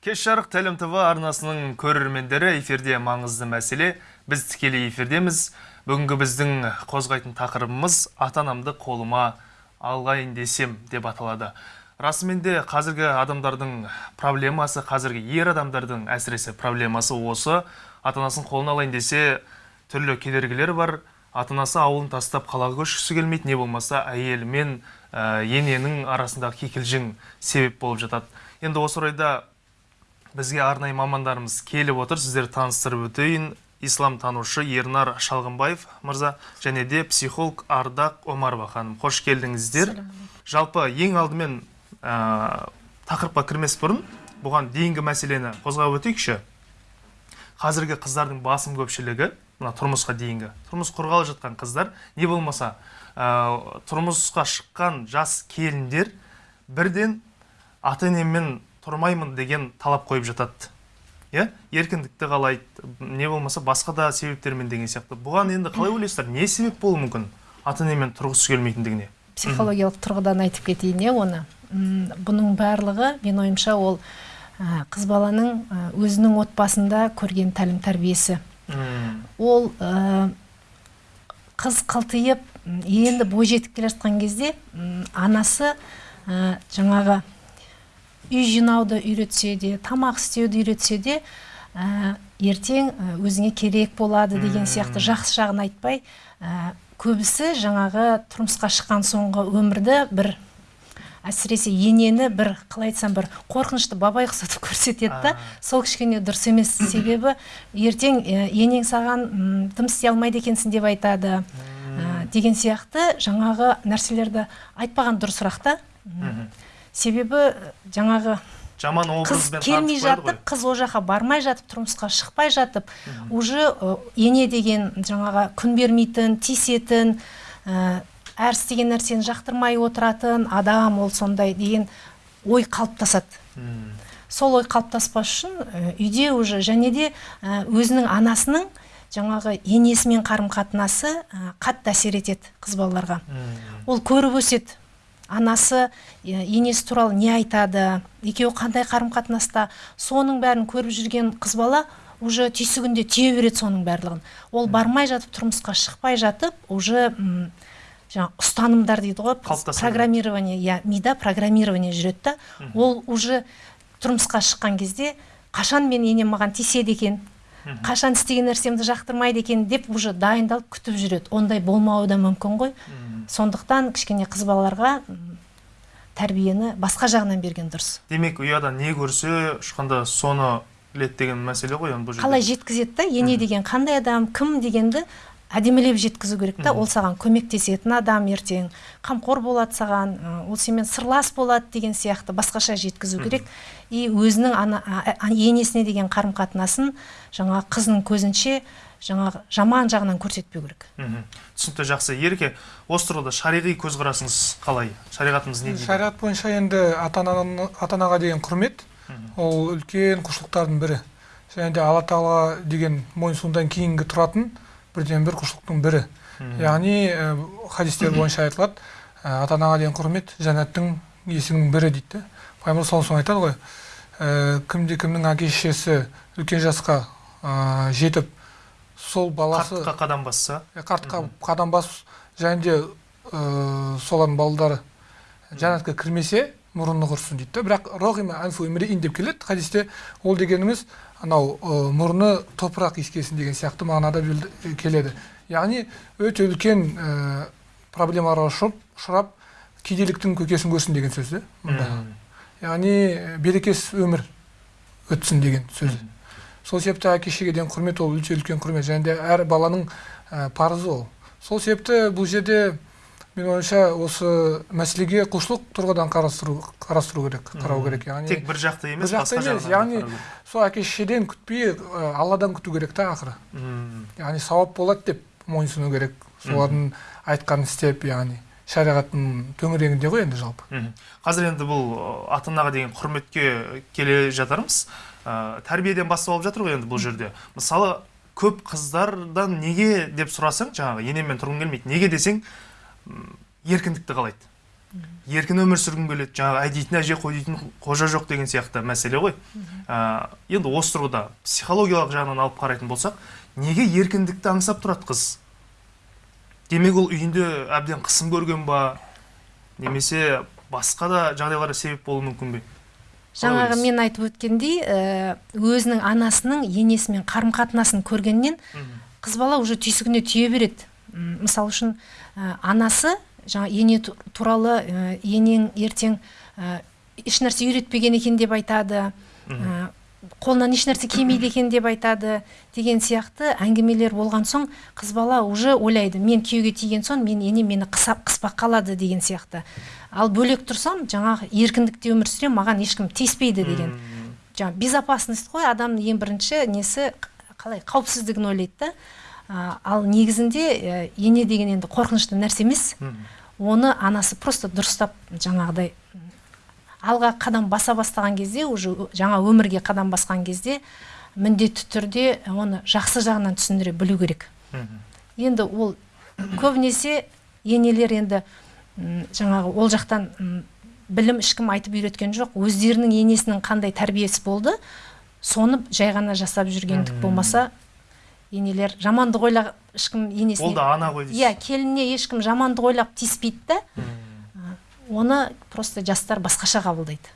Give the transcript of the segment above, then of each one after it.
кеш жарық тәлім тв арнасының көрермендері эфирде маңызды мәселе. Біз тікелей эфирдеміз. Бүгінгі біздің қозғайтын тақырыбымыз ата анамды қолыма алғайын десем деп аталады. Расымен де қазіргі адамдардың проблемасы қазіргі ер адамдардың әсіресе проблемасы осы. Ата анасын қолына алайын десе түрлі кедергілер бар. Ата анасы ауылын тастап қалаға көшкісі келмейді не болмаса әйелі мен ә, ененің арасындағы кикілжің себеп болып жатады. Енді осы орайда бізге арнайы мамандарымыз келіп отыр сіздерді таныстырып өтейін. Ислам танушы ернар шалғынбаев мырза және де психолог ардақ омарова ханым қош келдіңіздер. Жалпы ең алдымен ә, тақырыпқа кірмес бұрын бұған дейінгі мәселені қозғап өтейікші. Қазіргі қыздардың басым көпшілігі мына тұрмысқа дейінгі тұрмыс құрғалы жатқан қыздар не болмаса ә, тұрмысқа шыққан жас келіндер бірден ата енеммен тұрмаймын деген талап қойып жатады. Иә? Еркіндікті қалайды не болмаса басқа да себептермен деген сияқты. Бұған енді қалай ойлайсыздар? Не себеп болуы мүмкін ата енемен тұрғысы келмейтіндігіне? Психологиялық тұрғыдан айтып кетейін иә оны? Бұның барлығы мен ойымша ол қыз баланың өзінің отбасында көрген тәлім тәрбиесі. Ол қыз қылтиып енді бойжетіп келе жатқан кезде анасы жаңағы үй жинауды үйретсе де тамақ істеуді үйретсе де ертең өзіңе керек болады деген сияқты жақсы жағын айтпай көбісі жаңағы тұрмысқа шыққан соңғы өмірді бір әсіресе енені бір қалай айтсам бір қорқынышты бабай ұқсатып көрсетеді да сол кішкене дұрыс емес себебі ертең енең саған дым істей алмайды екенсің деп айтады. Деген сияқты жаңағы нәрселерді айтпаған дұрысырақ та. Себебі жаңағы жаман қыз келмей жатып қыз ол жаққа бармай жатып тұрмысқа шықпай жатып уже ене деген жаңағы күн бермейтін тиісетін әр істеген нәрсені жақтырмай отыратын адам ол сондай деген ой қалыптасады. Сол ой қалыптаспас үшін үйде уже және де өзінің анасының жаңағы енесімен қарым қатынасы қатты әсер етеді қыз балаларға. Ол көріп өседі. Анасы енесі туралы не айтады екеуі қандай қарым қатынаста соның бәрін көріп жүрген қыз бала уже түйсігінде түйе береді соның барлығын. Ол бармай жатып тұрмысқа шықпай жатып уже жаңағы ұстанымдар дейді ғой программирование иә мида программирование жүреді да. Ол уже тұрмысқа шыққан кезде қашан мен енем маған тиіседі екен қашан істеген нәрсемді жақтырмайды екен деп уже дайындалып күтіп жүреді. Ондай болмауы да мүмкін ғой. Сондықтан кішкене қыз балаларға тәрбиені басқа жағынан берген дұрыс. Демек ұяда не көрсе ұшқанда соны біледі деген мәселе ғой енді бұл жерде. Қалай жеткізеді да? Ене деген қандай адам кім дегенді әдемілеп жеткізу керек та. Ол саған көмектесетін адам ертең қамқор болады саған ол сенімен сырлас болады деген сияқты басқаша жеткізу керек. И өзінің ана, енесіне деген қарым қатынасын жаңа қыздың көзінше жаңағы жаман жағынан көрсетпеу керек. Түсінікті жақсы. Ереке осы тұрғыда шариғи көзқарасыңыз қалай? Шариғатымыз не дейді? Шариғат бойынша енді ата анаға деген құрмет. Ол үлкен құлшылықтардың бірі. Және де алла тағала деген мойынсұнудан кейінгі тұратын бірден бір құлшылықтың бірі. Яғни хадистер бойынша айтылады ата анаға деген құрмет жәннаттың есігінің бірі дейді. Пайғамбар саллаллаху алейhi айтады ғой кімде кімнің әке шешесі үлкен жасқа жетіп сол баласы қартқа қадам басса. Қартқа қадам басып және де солардың балдары жәннатқа кірмесе мұрны құрсын дейді да бірақ рохима анфу деп келеді. Хадисте ол дегеніміз анау мұрны топырақ иіскесін деген сияқты мағынада келеді. Яғни өте үлкен ә, проблемаларға ұшырап кедейліктің көкесін көрсін деген сөз да мұнда. Яғни берекесіз өмір өтсін деген сөз. Сол себепті әке шешеге деген құрмет ол өте үлкен құрмет. Және де әр баланың ә, парызы ол. Сол себепті бұл жерде мен ойымша осы мәселеге құлшылық тұрғыдан қарастыру қарастыру керек қарау керек. Яғни тек бір жақты емес бір жақты емес. яғни сол әке шешеден күтпей алладан күту керек та ақыры. Яғни сауап болады деп мойынсыну керек. Солардың айтқанын істеп яғни шариғаттың төңірегінде ғой енді жалпы. Қазір енді бұл ата анаға деген құрметке келе жатармыз ә, тәрбиеден басталып жатыр ғой енді бұл жерде. Мысалы көп қыздардан неге деп сұрасаң жаңағы енеммен тұрғым келмейді неге десең еркіндікті қалайды. Еркін өмір сүргім келеді жаңағы әй дейтін әже қой дейтін қожа жоқ деген сияқты мәселе ғой. Ә, енді осы тұрғыда психологиялық жағынан алып қарайтын болсақ неге еркіндікті аңсап тұрады қыз? Демек ол үйінде әбден қысым көрген ба? Немесе басқа да жағдайлар себеп болуы мүмкін бе? Жаңағы мен айтып өткендей ә, өзінің анасының енесімен қарым қатынасын көргеннен қыз бала уже түйсігіне түйе береді. Мысалы үшін ә, анасы жаңа ене ту- туралы ә, енең ертең ә, ешнәрсе үйретпеген екен деп айтады. Ә, қолынан ешнәрсе келмейді екен деп айтады деген сияқты әңгімелер болған соң қыз бала уже ойлайды. Мен күйеуге тиген соң мен енем мені қысап қыспақ қалады деген сияқты. Ал бөлек тұрсам жаңағы еркіндікте өмір сүремін маған ешкім тиіспейді деген. Мм. жаңағы безопасность қой адамның ең бірінші несі қалай қауіпсіздігін ойлайды да. Ал негізінде ене деген енді қорқынышты нәрсе емес. Оны анасы просто дұрыстап жаңағыдай алға қадам баса бастаған кезде уже жаңа өмірге қадам басқан кезде міндетті түрде оны жақсы жағынан түсіндіре білу керек. Енді ол көбінесе енелер енді жаңағы ол жақтан білім ешкім айтып үйреткен жоқ. Өздерінің енесінің қандай тәрбиесі болды соны жай ғана жасап жүргендік болмаса енелер жамандық ойлап ешкім енесіне ол да ана ғой дейсіз. Иә келініне ешкім жамандық ойлап тиіспейді да. Оны просто жастар басқаша қабылдайды.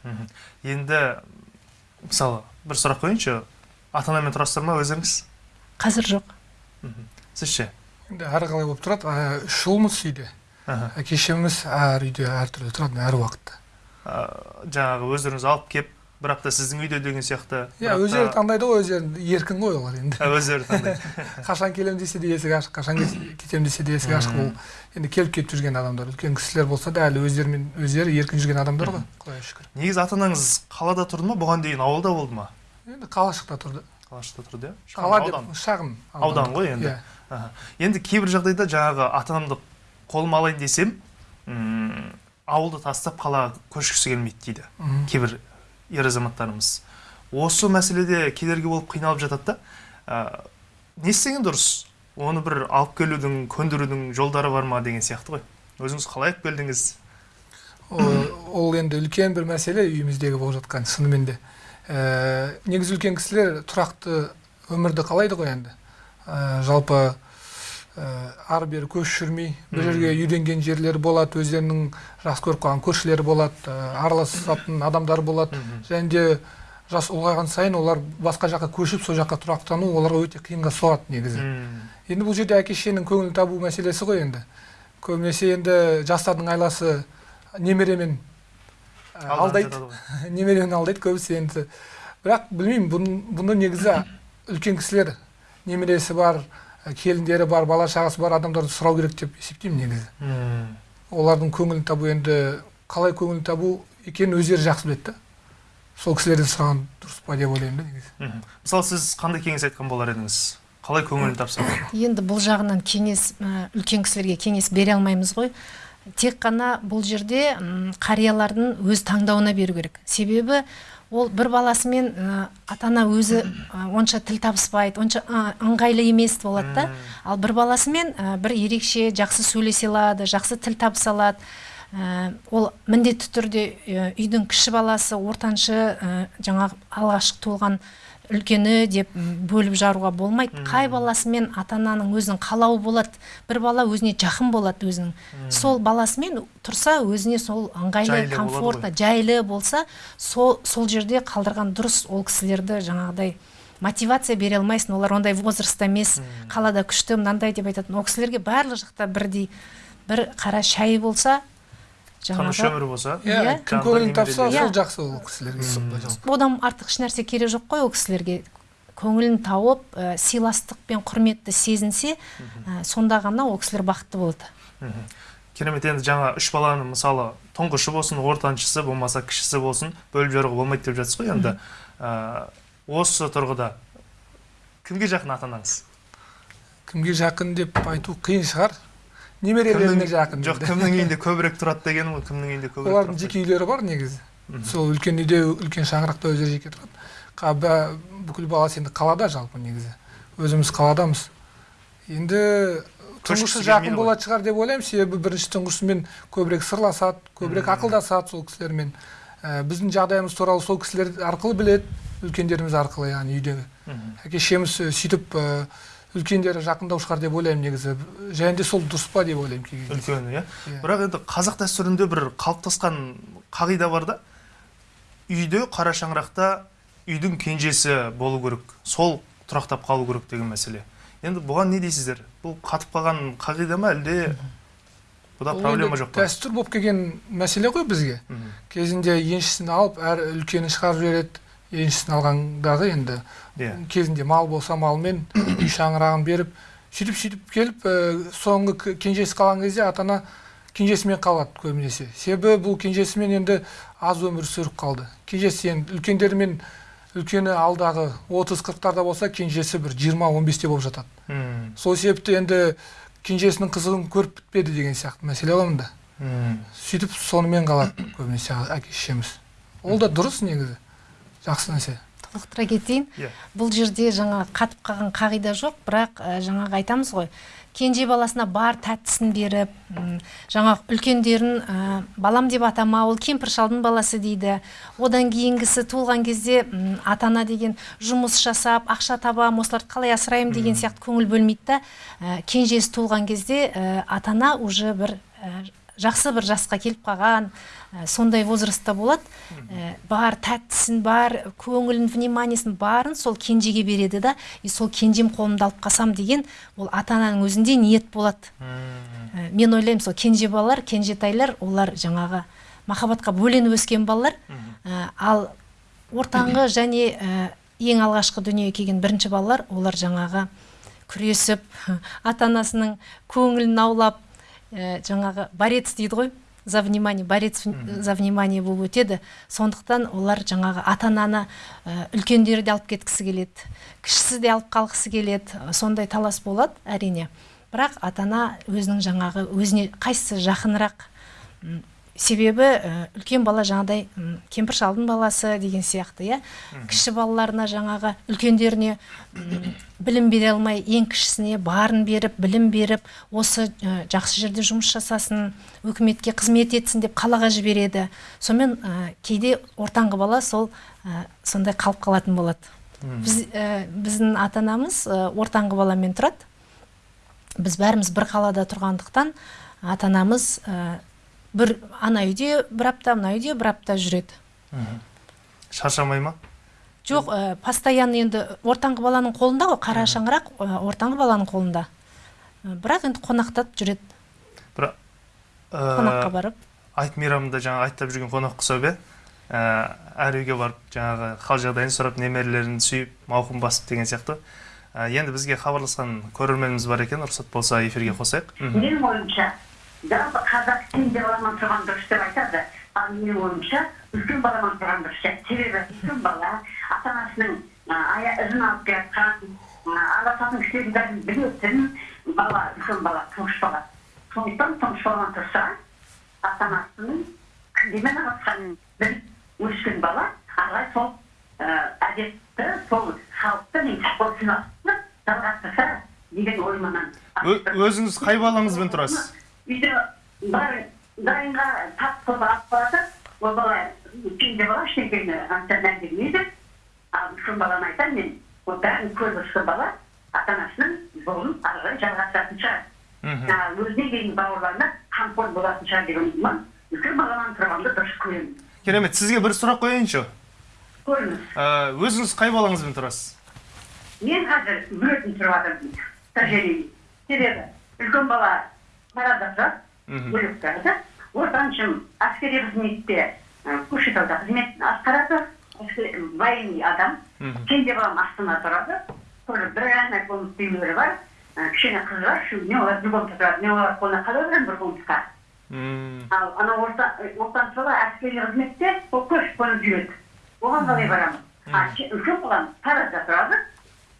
Енді мысалы бір сұрақ қояйыншы. Ата анамен тұрасыздар ма өздеріңіз? Қазір жоқ. Сіз ше? Енді әрі қалай болып тұрады? Ә, үш ұлмыз үйде Аха. әке шешеміз әр үйде әртүрлі тұрады әр уақытта. Жаңағы өздеріңіз алып кеп бірақ та сіздің үйде деген сияқты. Иә өздері таңдайды ғой өздері еркін ғой олар енді. Өздері таңдайды. Қашан келемін десе де есік ашық қашан кет- кетемін десе де есік ашық. Ол енді келіп кетіп жүрген адамдар үлкен кісілер болса да әлі өздерімен өздері еркін жүрген адамдар ғой құдайға шүкір. Негізі ата анаңыз қалада тұрды ма? бұған дейін ауылда болды ма? Енді қалашықта тұрды. Қалашықта тұрды иә? Қала аудан. деп шағын Аудан. ғой енді. иә. Енді кейбір жағдайда жаңағы ата анамды қолыма алайын десем ауылды тастап қалаға көшкісі келмейді дейді кейбір ер азаматтарымыз. Осы мәселеде кедергі болып қиналып жатады да ә, не істеген дұрыс? Оны бір алып келудің көндірудің жолдары бар ма деген сияқты ғой. Өзіңіз қалай алып келдіңіз? Ол, енді үлкен бір мәселе үйіміздегі болып жатқан шынымен де. Ә, негізі үлкен кісілер тұрақты өмірді қалайды ғой енді. Ә, жалпы ары бері көш жүрмей бір жерге үйренген жерлері болады өздерінің жақсы көріп қалған көршілері болады ә, араласатын адамдар болады. Және де жас ұлғайған сайын олар басқа жаққа көшіп сол жаққа тұрақтану оларға өте қиынға соғады негізі. Енді бұл жерде әке шешенің көңіл табу мәселесі ғой енді. Көбінесе енді жастардың айласы немеремен алданып алдайды. немеремен алдайды көбісі енді. Бірақ білмеймін бұны, негізі үлкен кісілер немересі бар келіндері бар бала шағасы бар адамдарды сұрау керек деп есептеймін негізі. М, олардың көңілін табу енді қалай көңіл табу екенін өздері жақсы біледі да. Сол кісілерден сұраған дұрыс па деп ойлаймын да негізі. Мысалы сіз қандай кеңес айтқан болар едіңіз? Қалай көңілін тапсақ енді бұл жағынан кеңес ә, үлкен кісілерге кеңес бере алмаймыз ғой. Тек қана бұл жерде қариялардың өз таңдауына беру керек. Себебі ол бір баласымен ә, ата ана өзі ә, онша тіл табыспайды онша ә, ыңғайлы емес болады да. Ал бір баласымен ә, бір ерекше жақсы сөйлесе алады жақсы тіл табыса алады. Ә, ол міндетті түрде ә, үйдің кіші баласы ортаншы ә, жаңағы алғашқы туылған үлкені деп бөліп жаруға болмайды. Қай баласымен ата ананың өзінің қалауы болады? бір бала өзіне жақын болады өзінің. Сол баласымен тұрса өзіне сол ыңғайлы комфортно жайлы болса сол сол жерде қалдырған дұрыс ол кісілерді жаңағыдай мотивация бере алмайсың. Олар ондай возрастта емес қалада күшті мынандай деп айтатын ол кісілерге барлық жақта бірдей бір қара шай болса тыныш өмір болса. Иә Иә. кім көңілін тапса сол жақсы ол кісілерге одан артық ешнәрсе керек жоқ қой ол кісілерге. Көңілін тауып ә, сыйластық пен құрметті сезінсе ә, сонда ғана ол кісілер бақытты болады. Керемет енді жаңа үш баланың мысалы тұңғышы болсын ортаншысы болмаса кішісі болсын бөліп жаруға болмайды деп жатсыз ғой енді. Ә, осы тұрғыда кімге жақын ата анаңыз кімге жақын деп айту қиын шығар. Немерелеріне жақын жоқ кімнің үйінде көбірек тұрады дегенім ғой кімнің үйінде көбірек олардың жеке үйлері бар негізі. Сол үлкен үйде үлкен шаңырақта өздері жеке тұрады Қа- бә- бүкіл баласы енді қалада жалпы негізі. Өзіміз қаладамыз. Енді тұңғышы жақын болатын шығар деп ойлаймын. Себебі бірінші тұңғышымен көбірек сырласады көбірек ақылдасады сол кісілермен. Ә, біздің жағдайымыз туралы сол кісілер арқылы біледі үлкендеріміз арқылы яғни үйдегі. Әке шешеміз ә, сөйтіп ә, үлкендері жақындау шығар деп ойлаймын негізі. Және де сол дұрыс па деп ойлаймын кей кезде. үлкені иә? Иә. бірақ енді қазақ дәстүрінде бір қалыптасқан қағида бар да. Үйде қара шаңырақта үйдің кенжесі болу керек сол тұрақтап қалу керек деген мәселе. Енді бұған не дейсіздер? Бұл қатып қалған қағида ма әлде? Бұда проблема жоқ па? дәстүр болып келген мәселе ғой бізге. Кезінде еншісін алып әр үлкені шығарып жібереді. Еншісін алғандағы енді. Иә. Кезінде мал болса малмен үй шаңырағын беріп сөйтіп сөйтіп келіп ә, соңғы кенжесі қалған кезде ата ана кенжесімен қалады көбінесе. Себебі бұл кенжесімен енді аз өмір сүріп қалды. Кенжесі енді үлкендермен үлкені алдағы 30-40-тарда болса кенжесі бір 20-15-те болып жатады. Мм, сол себепті енді кенжесінің қызығын көріп бітпеді деген сияқты мәселе ғой мында мм. сөйтіп сонымен қалады көбінесе әке шешеміз ол да дұрыс негізі. Жақсы нәрсе. Толықтыра кетейін. Иә. Бұл жерде жаңа қатып қалған қағида жоқ бірақ ә, жаңағы айтамыз ғой. Кенже баласына бар тәттісін беріп м, жаңағы үлкендерін ә, балам деп атама ол кемпір шалдың баласы дейді. Одан кейінгісі туылған кезде м, ата ана деген жұмыс жасап ақша табам осыларды қалай асыраймын деген сияқты көңіл бөлмейді да ә, кенжесі туылған кезде ә, ата ана уже бір жақсы бір жасқа келіп қалған ә, сондай возрастта болады. Ә, бар тәттісін бар көңілін вниманиесін барын сол кенжеге береді да и сол кенжем қолымда алып қалсам деген ол ата ананың өзінде ниет болады. Ә, мен ойлаймын сол кенже балалар кенжетайлар олар жаңағы махаббатқа бөленіп өскен балалар. Ал ортаңғы және ең алғашқы дүниеге келген бірінші балалар олар жаңағы күресіп ата анасының көңілін аулап ә, жаңағы борец дейді ғой за внимание борец за внимание болып өтеді. Сондықтан олар жаңағы ата ананы ә, үлкендері де алып кеткісі келеді кішісі де алып қалғысы келеді. Сондай талас болады әрине. Бірақ ата ана өзінің жаңағы өзіне қайсысы жақынырақ себебі үлкен бала жаңағыдай кемпір шалдың баласы деген сияқты иә? Кіші балаларына жаңағы үлкендеріне білім бере алмай ең кішісіне барын беріп білім беріп осы ә, жақсы жерде жұмыс жасасын өкіметке қызмет етсін деп қалаға жібереді. Сонымен ә, кейде ортаңғы бала сол ә, сондай қалып қалатын болады. Біз ә, біздің ата анамыз ә, ортаңғы баламен тұрады. Біз бәріміз бір қалада тұрғандықтан ата анамыз бір ана үйде бір апта мына үйде бір апта жүреді. Шаршамай ма? Жоқ ә, постоянно енді ортаңғы баланың қолында ғой қара шаңырақ ә, ортаңғы баланың қолында. Ә, бірақ енді қонақтап жүреді. Бірақ қонаққа барып. айт мейрамында жаңағы айттап жүрген қонақ ұқсап иә? Ә, әр үйге барып жаңағы хал жағдайын сұрап немерелерін сүйіп мауқын басып деген сияқты. Ә, енді бізге хабарласқан көрерменіміз бар екен рұқсат болса эфирге қосайық. Менің ойымша жалпы қазақ кенже баламен тұрған дұрыс деп айтады ал менің ойымша үлкен баламен тұрған дұрыс деп. Себебі үлкен бала ата анасының ізін алып келе жатқан араласатын кісілердің бәрін білетін бала үлкен бала тұңғыш бала. Сондықтан тұңғыш баламен тұрса ата анасының кімдемен араласқанын біліп өскен бала ары қарай сол ә, әдетті сол сол сыйластықты жалғастырса деген ойымнан өзіңіз қай балаңызбен тұрасыз? Үйде дайын дайынға тап қылып алып барады ол бала кенже бала ештеңені ата мән бермейді ал үлкен баланы айтамын мен ол бәрін көріп өскен бала ата анасының жолын ары қарай жалғастыратын шығар мхм. өзіне дейін бауырларына қамқор болатын шығар деген ойымнан үлкен баламен тұрғанды дұрыс көремін керемет сізге бір сұрақ қояйыншы көріңіз өзіңіз қай балаңызбен тұрасыз мен қазір бөлетін тұрып жатырмын тәжірибе себебі үлкен бала мхм. бөлек тұрады. Ортаншым әскери қызметте көкшетауда қызмет атқарады. Военный адам. Кенже балам астанада тұрады. Тоже бір ғана комната үйлері бар. Кішкене қыз бар. Үшеуіне олар бір комната тұрады мен олар қолына қалай беремін бір комнатаға Мм. ал ана орта ортаншы бала әскери қызметте ол көшіп қонып жүреді. Оған қалай барамын? А ке- үлкен балам таразда тұрады.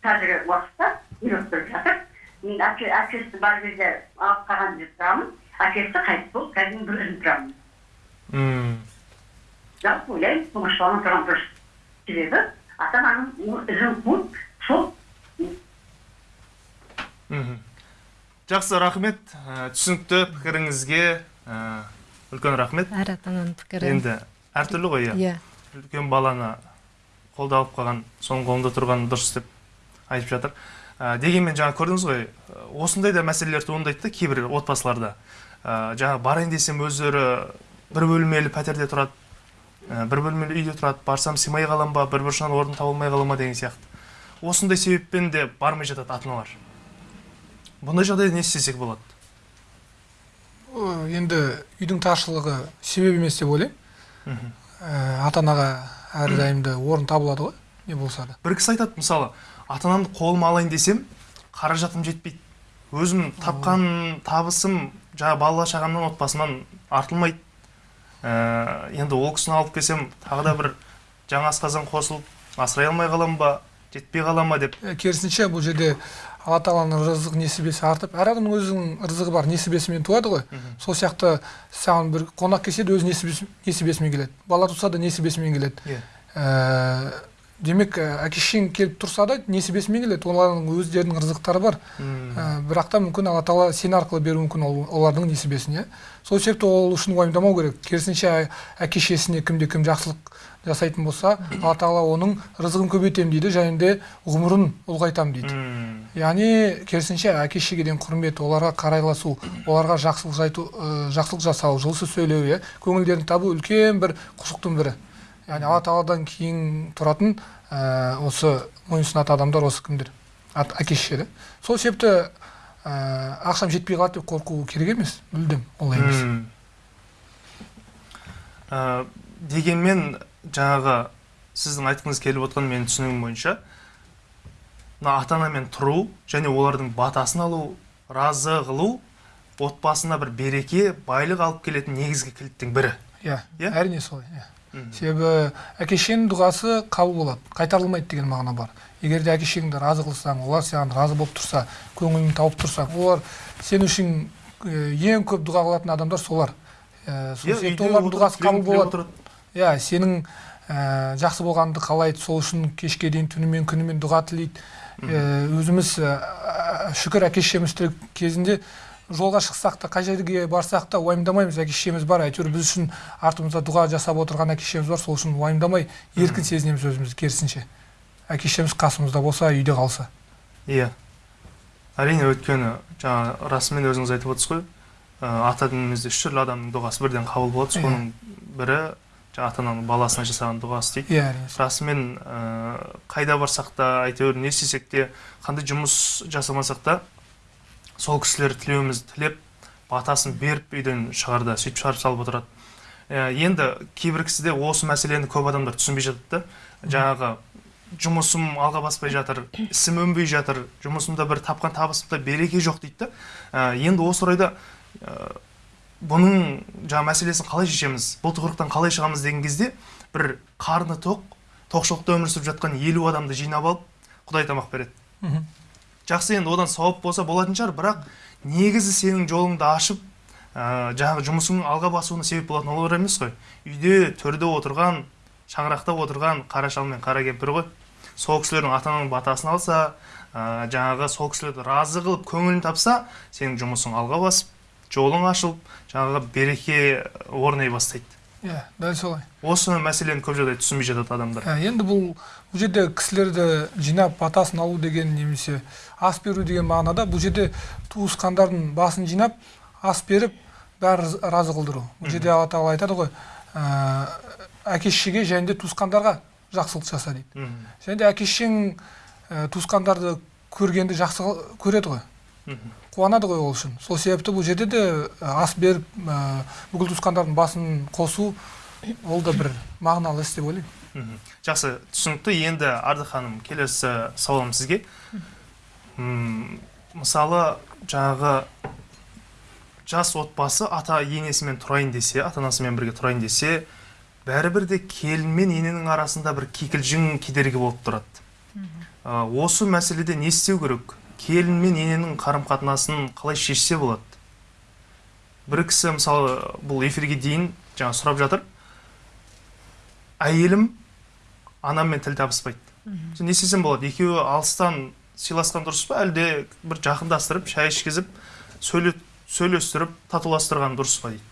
Қазіргі уақытта үйреніп тұрып жатыр. Мен әке әкесі бар кезде алып қалған жерде тұрамын. Әкесі қайтыс болып қазір бір өзім тұрамын. Мм. жалпы ойлаймын тұңғыш баламен тұрған дұрыс. Себебі ата ананың ізін қуып сол мхм. жақсы рахмет. Ә, түсінікті пікіріңізге ә, үлкен рахмет. Әр ата ананың пікірі. Енді әртүрлі ғой иә. Иә. Үлкен баланы қолда алып қалған соның қолында тұрған дұрыс деп айтып жатыр. Ә, дегенмен жаңа көрдіңіз ғой ә, осындай да мәселелер туындайды да кейбір отбасыларда. Ә, жаңа барайын десем өздері бір бөлмелі пәтерде тұрады ә, бір бөлмелі үйде тұрады барсам сыймай қалам ба бір бұрышынан орын таба алмай қала ма деген сияқты. Осындай себеппен де бармай жатады ата аналар бұндай жағдайда не істесек болады? Енді үйдің таршылығы себеп емес деп ойлаймын. Ә, ата анаға әрдайымды орын табылады ғой не болса да. Бір кісі айтады мысалы ата анамды қолыма алайын десем қаражатым жетпейді. Өзім тапқан табысым жаңа бала шағамнан отбасымнан артылмайды. Ә, енді ол кісіні алып келсем тағы да бір жаңа асқазан қосылып асырай алмай қалам ба жетпей қала ма деп. Ә, керісінше бұл жерде алла тағаланың рызық несібесі артып әр адамның өзінің рызығы бар несібесімен туады ғой. Сол сияқты саған бір қонақ келсе де өз несібесі- несібесімен келеді. Бала туса да несібесімен келеді. Иә. Ә, демек ә, әке шешең келіп тұрса да несібесімен келеді олардың өздерінің рызықтары бар. Ә, бірақ та мүмкін алла тағала сен арқылы беруі мүмкін ол, олардың несібесін иә сол себепті ол үшін уайымдамау керек. Керісінше әке шешесіне кімде кім жақсылық жасайтын болса алла тағала оның рызығын көбейтемін дейді және де ғұмырын ұлғайтамын дейді. Яғни керісінше әке шешеге деген құрмет оларға қарайласу оларға жақсылық жайту ә, жақсылық жасау жылы сөз сөйлеу иә көңілдерін табу үлкен бір құшықтың бірі. Яғни алла тағаладан кейін тұратын ә, осы мойынсұнатын адамдар осы кімдер әке шеше да сол себепті ә, ақшам жетпей қалады деп қорқу керек емес мүлдем олай емес. Ә, дегенмен жаңағы сіздің айтқыңыз келіп отқан менің түсінігім бойынша мына ата анамен тұру және олардың батасын алу разы қылу отбасына бір береке байлық алып келетін негізгі кілттің бірі иә Иә? әрине солай иә Мгм. Себебі әке шешенің дұғасы қабыл болады қайтарылмайды деген мағына бар. Егер де әке шешеңді разы қылсаң олар саған разы болып тұрса көңілін тауып тұрсаң олар сен үшін ең көп дұға қылатын адамдар солар. Э, сол себепті олардың дұғасы қабыл болады. иә сенің ә, жақсы болғаныңды қалайды сол үшін кешке дейін түнімен күнімен дұға тілейді. Ә, өзіміз ә, ә, шүкір әке шешеміз кезінде жолға шықсақ та қай жерге барсақ та уайымдамаймыз. Әке шешеміз бар әйтеуір біз үшін артымызда дұға жасап отырған әке шешеміз бар. Сол үшін уайымдамай еркін сезінеміз өзімізді керісінше. Әке шешеміз қасымызда болса үйде қалса. Иә. Әрине өйткені жаңа расымен өзіңіз айтып отырсыз ғой ә, ата дінімізде үш түрлі адамның дұғасы бірден қабыл болады. Иә. соның бірі жаңа ата ананың баласына жасаған дұғасы дейді. Иә расымен ә, қайда барсақ та әйтеуір не істесек те қандай жұмыс жасамасақ та сол кісілер тілеуімізді тілеп батасын беріп үйден шығарда сөйтіп шығарып салып отырады. Ә, енді кейбір кісіде осы мәселені көп адамдар түсінбей жатады да. Жаңағы жұмысым алға баспай жатыр ісім өнбей жатыр жұмысымда бір тапқан табысымда береке жоқ дейді да. Ә, енді осы орайда ә, бұның жаңа мәселесін қалай шешеміз бұл тығырықтан қалай шығамыз деген кезде бір қарны тоқ тоқшылықта өмір сүріп жатқан елу адамды жинап алып құдай тамақ береді. Жақсы енді одан сауап болса болатын шығар бірақ негізі сенің жолыңды ашып ә, жаңағы жұмысыңның алға басуына себеп болатын олар емес қой. Үйде төрде отырған шаңырақта отырған қара шал мен қара кемпір ғой. Сол кісілердің ата ананың батасын алса ә, жаңағы сол кісілерді разы қылып көңілін тапса сенің жұмысың алға басып жолың ашылып жаңағы береке орнай бастайды. Иә дәл солай осы мәселені көп жағдай түсінбей жатады адамдар Ә, енді бұл бұл жерде кісілерді жинап батасын алу деген немесе ас беру деген мағынада бұл жерде туысқандардың басын жинап ас беріп бәрі раз- разы қылдыру бұл жерде алла тағала айтады ғой ә, әке шешеге және де туысқандарға жақсылық жаса дейді және де әке шешең ә, туысқандарды көргенді жақсы көреді ғой мхм. Қуанады ғой ол үшін. Сол себепті бұл жерде де ас беріп ә, бүкіл туысқандардың басын қосу ол да бір мағыналы іс деп ойлаймын. Жақсы. Түсінікті. Енді ардақ ханым келесі сауалым сізге. Мысалы жаңағы жас отбасы ата енесімен тұрайын десе ата анасымен бірге тұрайын десе бәрібір де келін мен ененің арасында бір кикілжің кедергі болып тұрады. Ә, осы мәселеде не істеу керек? Келін мен ененің қарым қатынасын қалай шешсе болады? Бір кісі мысалы бұл эфирге дейін жаңа сұрап жатыр. Әйелім анаммен тіл табыспайды. Не істесем болады? Екеуі алыстан сыйласқан дұрыс па? Әлде бір жақындастырып шай ішкізіп сөйле, сөйлестіріп татуластырған дұрыс па дейді?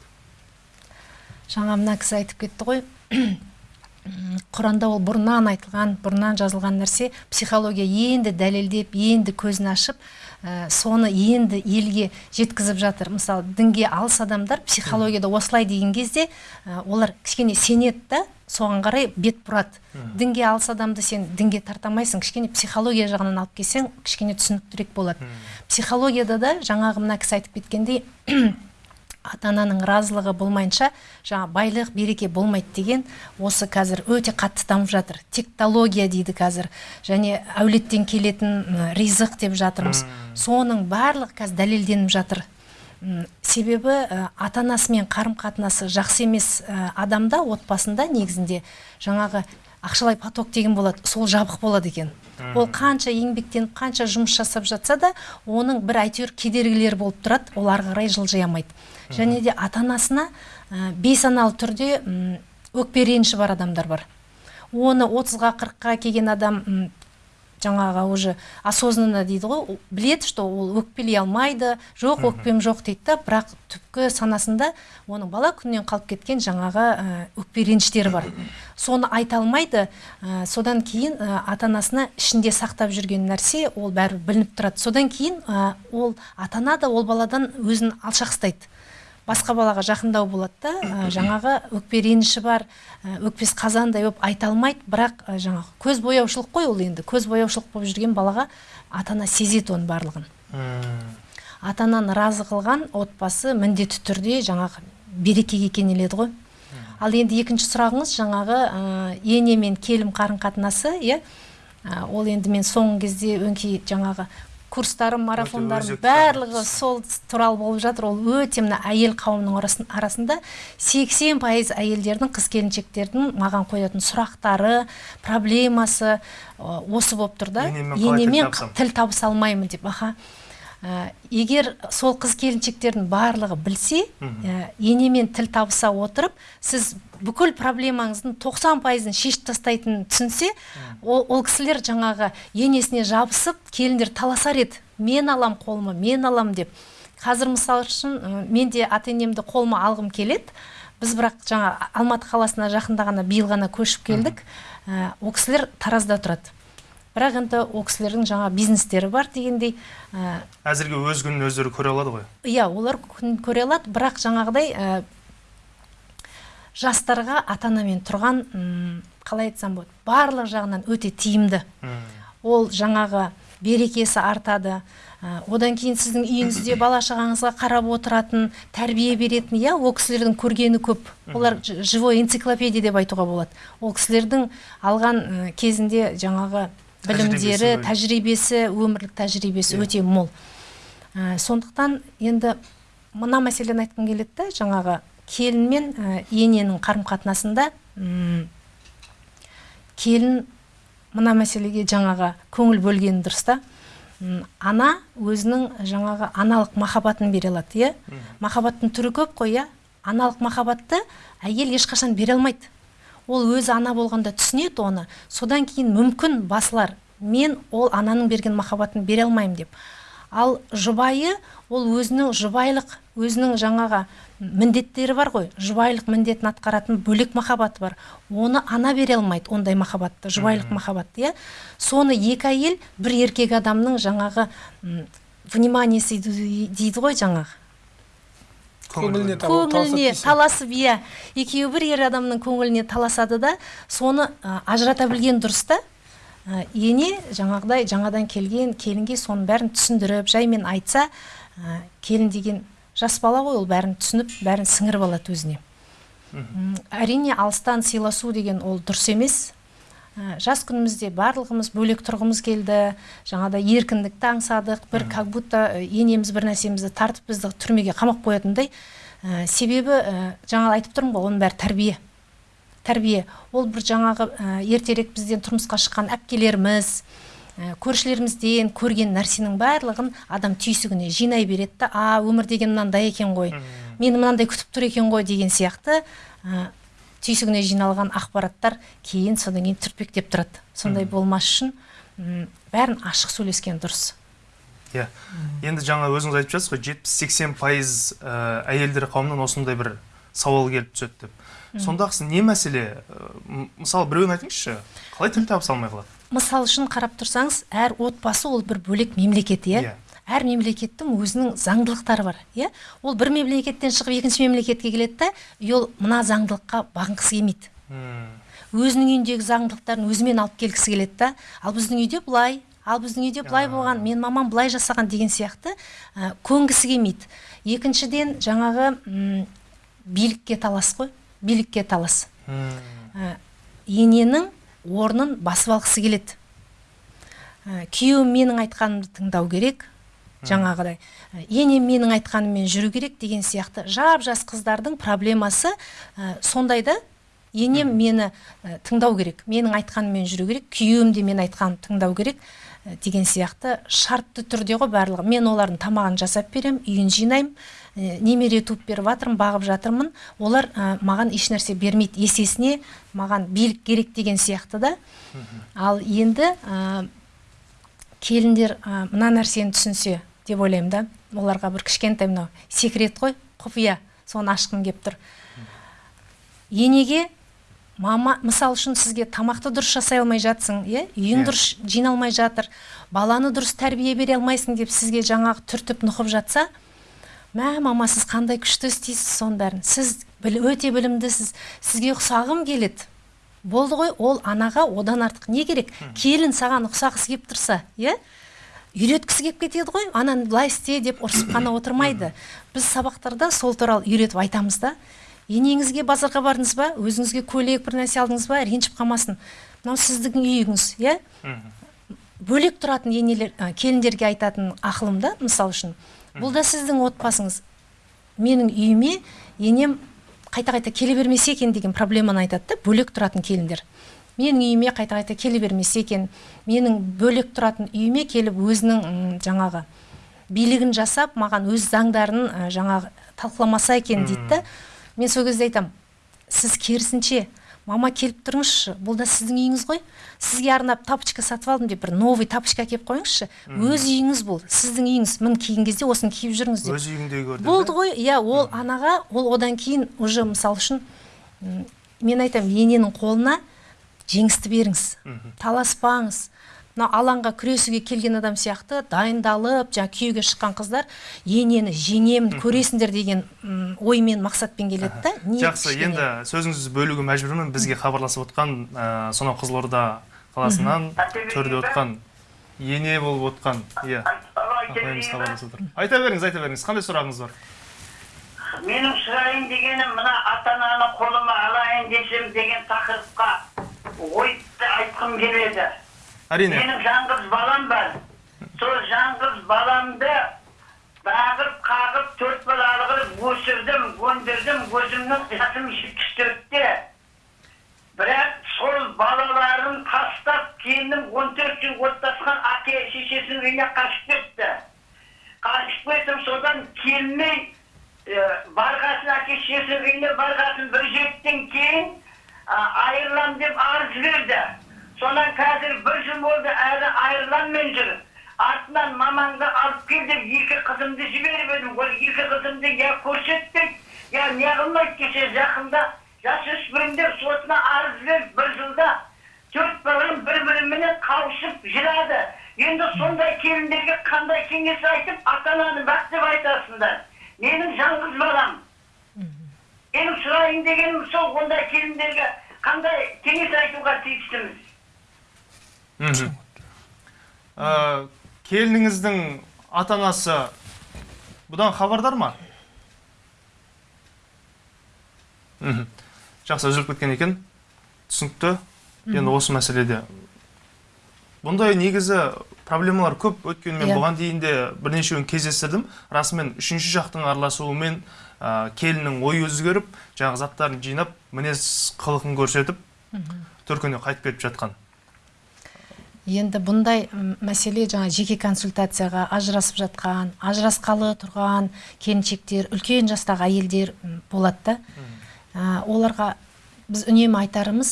Жаңа мына кісі айтып кетті ғой. Құранда ол бұрыннан айтылған бұрыннан жазылған нәрсе. Психология енді дәлелдеп енді көзін ашып ә, соны енді елге жеткізіп жатыр. Мысалы дінге алыс адамдар психологияда осылай деген кезде ә, олар кішкене сенеді да соған қарай бет бұрады. Дінге алыс адамды сен дінге тарта алмайсың кішкене психология жағынан алып келсең кішкене түсініктірек болады. Психологияда да жаңағы мына кісі айтып кеткендей ата ананың разылығы болмайынша жаңа байлық береке болмайды деген осы қазір өте қатты дамып жатыр. Тектология дейді қазір. Және әулеттен келетін ризық деп жатырмыз. Соның барлығы қазір дәлелденіп жатыр. Себебі ә, ата анасымен қарым қатынасы жақсы емес ә, адамда отбасында негізінде жаңағы ақшалай поток деген болады сол жабық болады екен. Ол қанша еңбектеніп қанша жұмыс жасап жатса да оның бір әйтеуір кедергілері болып тұрады ол ары қарай жылжи алмайды және де ата анасына ә, бейсаналы түрде өкпе реніші бар адамдар бар. Оны 30-ға 40-қа келген адам жаңағы уже осознанно дейді ғой. Біледі что ол өкпелей алмайды. Жоқ өкпем жоқ дейді да. Бірақ түпкі санасында оның бала күнінен қалып кеткен жаңағы ә, өкпе реніштері бар соны айта алмайды ә, содан кейін ә, ата анасына ішінде сақтап жүрген нәрсе ол бәрі білініп тұрады. Содан кейін ә, ол ата ана да ол баладан өзін алшақ ұстайды басқа балаға жақындау болады да. Ә, жаңағы өкпе реніші бар. Ә, өкпесі қазандай болып айта алмайды. Бірақ ә, жаңағы көз бояушылық қой ол енді. Көз бояушылық болып жүрген балаға ата ана сезеді оның барлығын. Ата ананы разы қылған отбасы міндетті түрде жаңағы берекеге кенеледі ғой. Ал енді екінші сұрағыңыз жаңағы ә, ене мен келім қарым қатынасы иә ол енді мен соңғы кезде өңкей жаңағы курстарым марафондарым барлығы сол туралы болып жатыр. Ол өте мына әйел қауымының арасын- арасында 80 пайыз әйелдердің қыз келіншектердің маған қоятын сұрақтары проблемасы осы болып тұр да. Енемен тіл табыса алмаймын деп аха. Ә, егер сол қыз келіншектердің барлығы білсе ә, енемен тіл табыса отырып сіз бүкіл проблемаңыздың 90 пайызын шешіп тастайтынын түсінсе ол, ол кісілер жаңағы енесіне жабысып келіндер таласар еді. Мен алам қолыма мен алам деп. Қазір мысалы үшін ә, мен де ата енемді қолыма алғым келеді. Біз бірақ жаңа алматы қаласына жақында ғана биыл ғана көшіп келдік. Ә, ол кісілер таразда тұрады. Бірақ енді ол кісілердің жаңа бизнестері бар дегендей ә, әзірге өз күнін өздері көре алады ғой. иә олар күн көре алады бірақ жаңағыдай ә, жастарға ата анамен тұрған м, қалай айтсам болады барлық жағынан өте тиімді. Ол жаңағы берекесі артады ә, одан кейін сіздің үйіңізде бала шағаңызға қарап отыратын тәрбие беретін иә ол кісілердің көргені көп. Олар живой энциклопедия деп айтуға болады. Ол кісілердің алған кезінде жаңағы білімдері Тәжірибесі өмірлік тәжірибесі Иә. өте мол. Ә, сондықтан енді мына мәселені айтқым келеді да жаңағы келін мен ә, ененің қарым қатынасында м, келін мына мәселеге жаңағы көңіл бөлгені дұрыс та. Ана өзінің жаңағы аналық махаббатын бере алады иә. Махаббаттың түрі көп қой иә. Аналық махаббатты әйел ешқашан бере алмайды. Ол өзі ана болғанда түсінеді оны. Содан кейін мүмкін басылар мен ол ананың берген махаббатын бере алмаймын деп. Ал жұбайы ол өзінің жұбайлық өзінің жаңағы міндеттері бар ғой. Жұбайлық міндетін атқаратын бөлек махаббаты бар. Оны ана бере алмайды ондай махаббатты жұбайлық махаббатты иә. Соны екі әйел бір еркек адамның жаңағы вниманиесі дейді ғой жаңағы. Көңіліне көңіліне таласып иә. Екеуі бір ер адамның көңіліне таласады да соны ә, ажырата білген дұрыс та. Ә, ене жаңағыдай жаңадан келген келінге соның бәрін түсіндіріп жаймен айтса ә, келін деген жас бала ғой ол бәрін түсініп бәрін сіңіріп алады өзіне. Әрине алыстан сыйласу деген ол дұрыс емес. Ә, жас күнімізде барлығымыз бөлек тұрғымыз келді. Жаңағыдай еркіндікті аңсадық бір как будто енеміз бір нәрсемізді тартып бізді түрмеге қамап қоятындай. Ә, себебі ә, жаңа айтып тұрмын ғой оның бәрі тәрбие. Тәрбие. Ол бір жаңағы ә, ертерек бізден тұрмысқа шыққан әпкелеріміз ә, көршілерімізден көрген нәрсенің барлығын адам түйсігіне жинай береді да а өмір деген мынандай екен ғой мені мынандай күтіп тұр екен ғой деген сияқты. Ә, түйсігіне жиналған ақпараттар кейін содан кейін түртпектеп тұрады. Сондай болмас үшін бәрін ашық сөйлескен дұрыс. Иә. Енді жаңа өзіңіз айтып жатсыз ғой жетпіс сексен пайыз ә, әйелдер қауымынан осындай бір сауал келіп түседі деп. Сондағысы не мәселе? Мысалы біреуін айтыңызшы. Қалай тіл табыса алмай қалады? Мысал үшін қарап тұрсаңыз әр отбасы ол бір бөлек мемлекет иә? Иә. Әр мемлекеттің өзінің заңдылықтары бар иә? Ол бір мемлекеттен шығып екінші мемлекетке келеді да и ол мына заңдылыққа бағынғысы келмейді. Өзінің үйіндегі заңдылықтарын өзімен алып келгісі келеді да ал біздің үйде былай ал біздің үйде былай болған мен мамам былай жасаған деген сияқты ә, көнгісі келмейді. Екіншіден жаңағы м, билікке талас қой билікке талас. Ә, ененің орнын басып алғысы келеді. Ә, күйеуім менің айтқанымды тыңдау керек жаңағыдай ә, енем менің айтқаныммен жүру керек деген сияқты жап жас қыздардың проблемасы ә, сондай да енем мені ә, тыңдау керек менің айтқаныммен жүру керек күйеуім де менің айтқанымды тыңдау керек ә, деген сияқты шартты түрде ғой барлығы. Мен олардың тамағын жасап беремін үйін жинаймын ә, немере туып беріп жатырмын бағып жатырмын. Олар ә, маған ешнәрсе бермейді есесіне маған билік керек деген сияқты да. Ал енді ә, келіндер ә, мына нәрсені түсінсе деп ойлаймын да. Оларға бір кішкентай мынау секрет қой құпия. Соны ашқым келіп тұр. Енеге мама мысал үшін сізге тамақты дұрыс жасай алмай жатсың иә? Үйің Иә. дұрыс жиналмай жатыр баланы дұрыс тәрбие бере алмайсың деп сізге жаңағы түртіп нұқып жатса мә мама сіз қандай күшті істейсіз соның бәрін. Сіз біл, өте білімдісіз сізге ұқсағым келеді. Болды ғой ол анаға одан артық не керек? Келін саған ұқсағысы келіп тұрса иә? Үйреткісі келіп кетеді ғой. Ананы былай істе деп ұрсып қана отырмайды. Біз сабақтарда сол туралы үйретіп айтамыз да. Енеңізге базарға бардыңыз ба? Өзіңізге көйлек бір нәрсе алдыңыз ба? Ренжіп қалмасын. Мынау сіздің үйіңіз иә? Бөлек тұратын енелер ә, келіндерге айтатын ақылым да мысал үшін. Бұл да сіздің отбасыңыз. Менің үйіме енем қайта қайта келе бермесе екен деген проблеманы айтады да бөлек тұратын келіндер. Менің үйіме қайта қайта келе бермесе екен менің бөлек тұратын үйіме келіп өзінің жаңағы билігін жасап маған өз заңдарын жаңағы талқыламаса екен дейді да. Мен сол кезде айтамын сіз керісінше мама келіп тұрыңызшы бұл да сіздің үйіңіз ғой. Сізге арнап тапочка сатып алдым деп бір новый тапочка әкеліп қойыңызшы. Өз үйіңіз бұл сіздің үйіңіз. Міне киген кезде осыны киіп жүріңіз деп. Өз үйіңдей көр деп, болды ғой иә ол анаға ол одан кейін уже мысалы үшін мен айтамын ененің қолына жеңісті беріңіз таласпаңыз. Мына алаңға күресуге келген адам сияқты дайындалып жаңа күйеуге шыққан қыздар енені жеңемін көресіңдер деген оймен мақсатпен келеді да ниет жақсы енді сөзіңізді бөлуге мәжбүрмін. Бізге хабарласып отқан ә, сонау қызылорда қаласынан төрде отқан ене болып отқан иә. Апайымыз хабарласып отыр. Айта беріңіз айта беріңіз. Қандай сұрағыңыз бар? Менің сұрайын дегенім мына ата ананы қолыма алайын десем деген тақырыпқа ойды айтқым келеді әрине менің жаңғыз балам бар сол жаңғыз баламды бағып қағып төрт балалы қылып өсірдім өндірдім өзімнің жасым жетпіс төртте бірақ сол балаларын тастап келінім он төрт жыл отасқан әке шешесінің үйіне қашып кетті қашып кетіп содан келмей ә, барғасын әке шешесінің үйіне барғасын бір жетіден кейін айырылам деп арыз берді содан қазір бір жыл болды әлі айырыламмен жүр артынан мамаңды алып кел деп екі қызымды жіберіп едім ол екі қызымды я көрсетпейді я не қылмайды кеше жақында жасөспірімдер сотына арыз беріп бір жылда төрт балам бір біріменен қауышып жылады енді сондай келіндерге қандай кеңес айтып ата ананы бақ деп айтасыңдар менің жалғыз балам менің сұрайын дегенім сол ондай келіндерге қандай кеңес айтуға тиістіміз келініңіздің ата анасы бұдан хабардар ма мхм жақсы үзіліп кеткен екен. Түсінікті. Енді осы мәселеде. Бұндай негізі проблемалар көп өйткені мен Иә. бұған дейін де бірнешеуін кездестірдім. Расымен үшінші жақтың араласуымен ә, келіннің ойы өзгеріп жаңағы заттарын жинап мінез қылығын көрсетіп төркініне қайтып кетіп жатқан. Енді бұндай мәселе жаңа жеке консультацияға ажырасып жатқан ажырасқалы тұрған келіншектер үлкен жастағы әйелдер болады да. Ә, оларға біз үнемі айтарымыз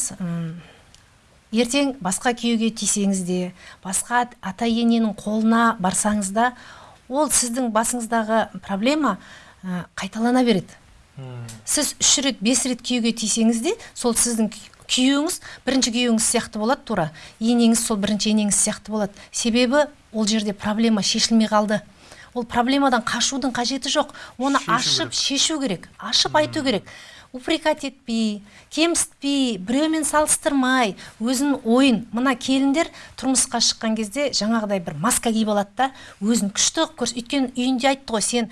ертең басқа күйеуге тисеңіз де басқа ата ененің қолына барсаңыз да ол сіздің басыңыздағы проблема ә, қайталана береді. Сіз үш рет бес рет күйеуге тисеңіз де сол сіздің күй- күйеуіңіз бірінші күйеуіңіз сияқты болады тура. Енеңіз сол бірінші енеңіз сияқты болады. Себебі ол жерде проблема шешілмей қалды. Ол проблемадан қашудың қажеті жоқ. Оны Шешу ашып керек. шешу керек ашып айту керек. Упрекать етпей кемсітпей біреумен салыстырмай өзінің ойын. Мына келіндер тұрмысқа шыққан кезде жаңағыдай бір маска киіп алады да өзін күшті қылып көрс өйткені үйінде айтты ғой сен